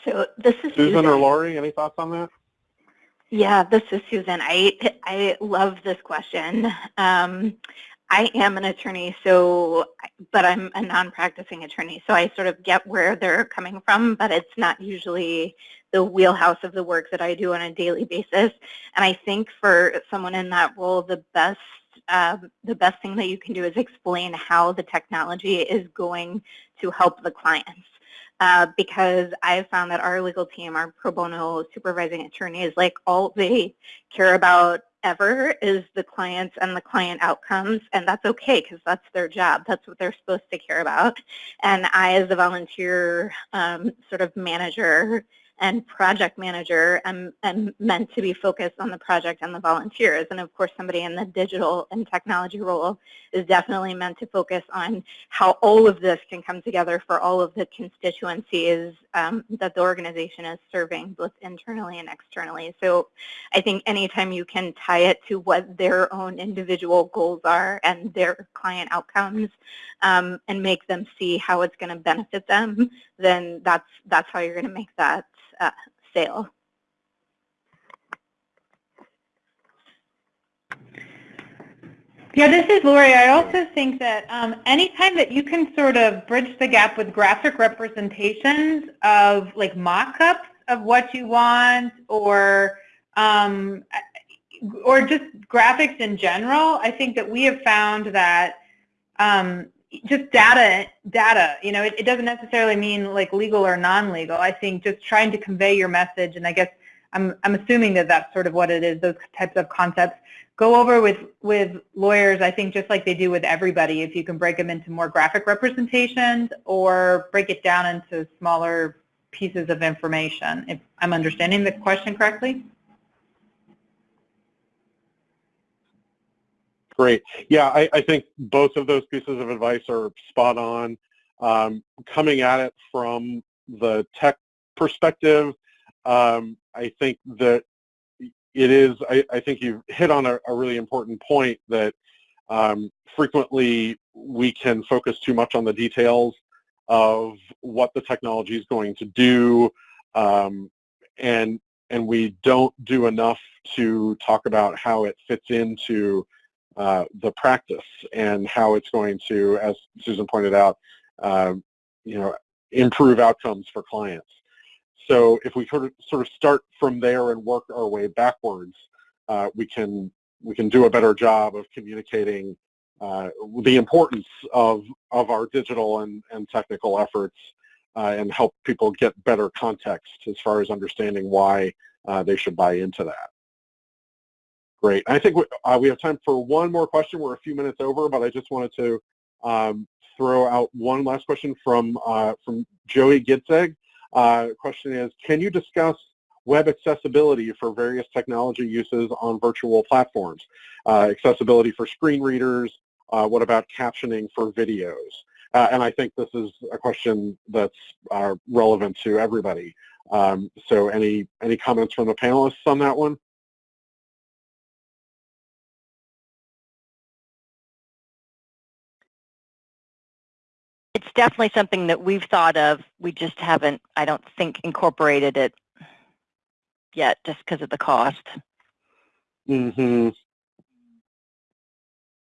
So this is Susan, Susan. or Lori. Any thoughts on that? Yeah, this is Susan. I I love this question. Um, I am an attorney, so, but I'm a non-practicing attorney, so I sort of get where they're coming from, but it's not usually the wheelhouse of the work that I do on a daily basis. And I think for someone in that role, the best um, the best thing that you can do is explain how the technology is going to help the clients. Uh, because I've found that our legal team, our pro bono supervising attorneys, like all they care about ever is the clients and the client outcomes, and that's okay because that's their job. That's what they're supposed to care about. And I, as a volunteer um, sort of manager, and project manager am, am meant to be focused on the project and the volunteers. And of course, somebody in the digital and technology role is definitely meant to focus on how all of this can come together for all of the constituencies um, that the organization is serving, both internally and externally. So I think anytime you can tie it to what their own individual goals are and their client outcomes um, and make them see how it's going to benefit them, then that's, that's how you're going to make that uh, sale. Yeah, this is Lori. I also think that um, anytime that you can sort of bridge the gap with graphic representations of like mock-ups of what you want or um, or just graphics in general, I think that we have found that um, just data, data, you know, it, it doesn't necessarily mean like legal or non-legal. I think just trying to convey your message, and I guess I'm, I'm assuming that that's sort of what it is, those types of concepts. Go over with, with lawyers, I think just like they do with everybody, if you can break them into more graphic representations or break it down into smaller pieces of information, if I'm understanding the question correctly. Great. Yeah, I, I, think both of those pieces of advice are spot on. Um, coming at it from the tech perspective, um, I think that it is, I, I think you've hit on a, a, really important point that um, frequently we can focus too much on the details of what the technology is going to do um, and and we don't do enough to talk about how it fits into uh, the practice and how it's going to, as Susan pointed out, uh, you know, improve outcomes for clients. So if we sort of, sort of start from there and work our way backwards, uh, we can we can do a better job of communicating uh, the importance of of our digital and, and technical efforts uh, and help people get better context as far as understanding why uh, they should buy into that. Great. I think we, uh, we have time for one more question. We're a few minutes over, but I just wanted to um, throw out one last question from uh, from Joey Gitzeg. Uh, question is, can you discuss web accessibility for various technology uses on virtual platforms? Uh, accessibility for screen readers, uh, what about captioning for videos? Uh, and I think this is a question that's relevant to everybody. Um, so any, any comments from the panelists on that one? Definitely something that we've thought of. We just haven't, I don't think, incorporated it yet just because of the cost. Mm-hmm.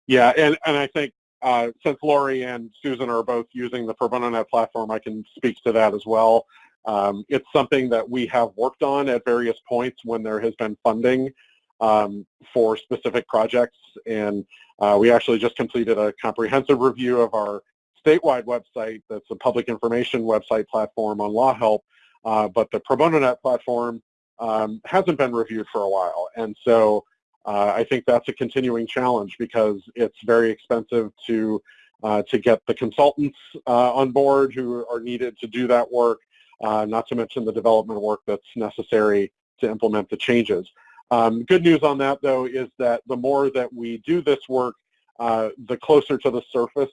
Yeah, and, and I think uh, since Lori and Susan are both using the Pro Bono Net platform, I can speak to that as well. Um, it's something that we have worked on at various points when there has been funding um, for specific projects, and uh, we actually just completed a comprehensive review of our statewide website that's a public information website platform on Law Help, uh, but the Pro Bono Net platform um, hasn't been reviewed for a while. And so uh, I think that's a continuing challenge because it's very expensive to uh, to get the consultants uh, on board who are needed to do that work, uh, not to mention the development work that's necessary to implement the changes. Um, good news on that, though, is that the more that we do this work, uh, the closer to the surface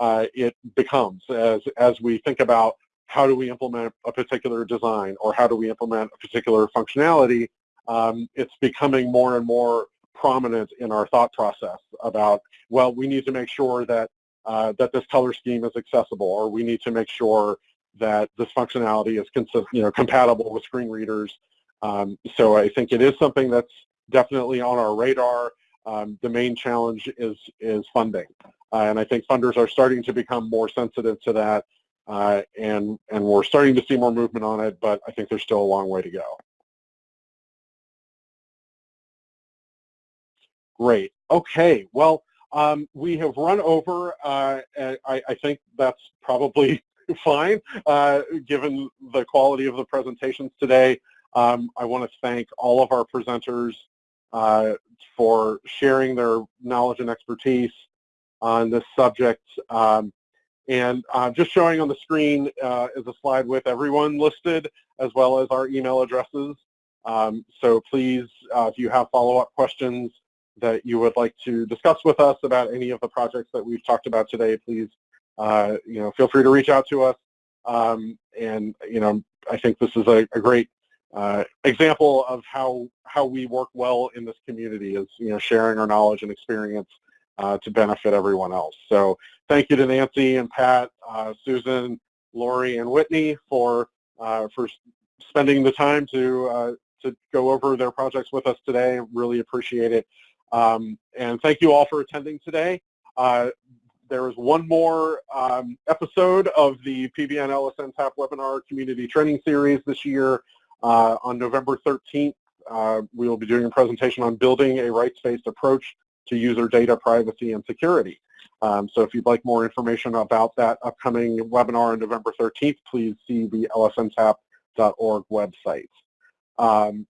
it becomes as, as we think about how do we implement a particular design or how do we implement a particular functionality, um, it's becoming more and more prominent in our thought process about, well, we need to make sure that, uh, that this color scheme is accessible or we need to make sure that this functionality is consist, you know, compatible with screen readers. Um, so I think it is something that's definitely on our radar. Um, the main challenge is, is funding. Uh, and I think funders are starting to become more sensitive to that, uh, and, and we're starting to see more movement on it, but I think there's still a long way to go. Great. Okay. Well, um, we have run over. Uh, I, I, think that's probably fine, uh, given the quality of the presentations today. Um, I want to thank all of our presenters uh, for sharing their knowledge and expertise on this subject. Um, and uh, just showing on the screen uh, is a slide with everyone listed as well as our email addresses. Um, so please, uh, if you have follow-up questions that you would like to discuss with us about any of the projects that we've talked about today, please, uh, you know, feel free to reach out to us. Um, and, you know, I think this is a, a great uh, example of how, how we work well in this community is, you know, sharing our knowledge and experience uh, to benefit everyone else. So thank you to Nancy and Pat, uh, Susan, Lori, and Whitney for uh, for spending the time to uh, to go over their projects with us today. Really appreciate it. Um, and thank you all for attending today. There is one more um, episode of the PBN LSNTAP webinar community training series this year. Uh, on November 13th, uh, we will be doing a presentation on building a rights-based approach to user data privacy and security. Um, so if you'd like more information about that upcoming webinar on November 13th, please see the lsntap.org website. Um,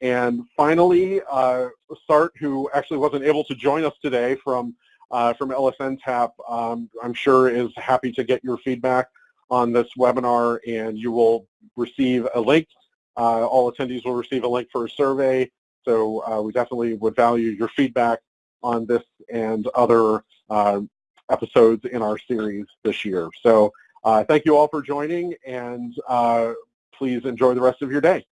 and finally, uh, Sart, who actually wasn't able to join us today from, uh, from LSNTAP, um, I'm sure is happy to get your feedback on this webinar and you will receive a link. Uh, all attendees will receive a link for a survey. So uh, we definitely would value your feedback on this and other uh, episodes in our series this year. So thank you all for joining and please enjoy the rest of your day.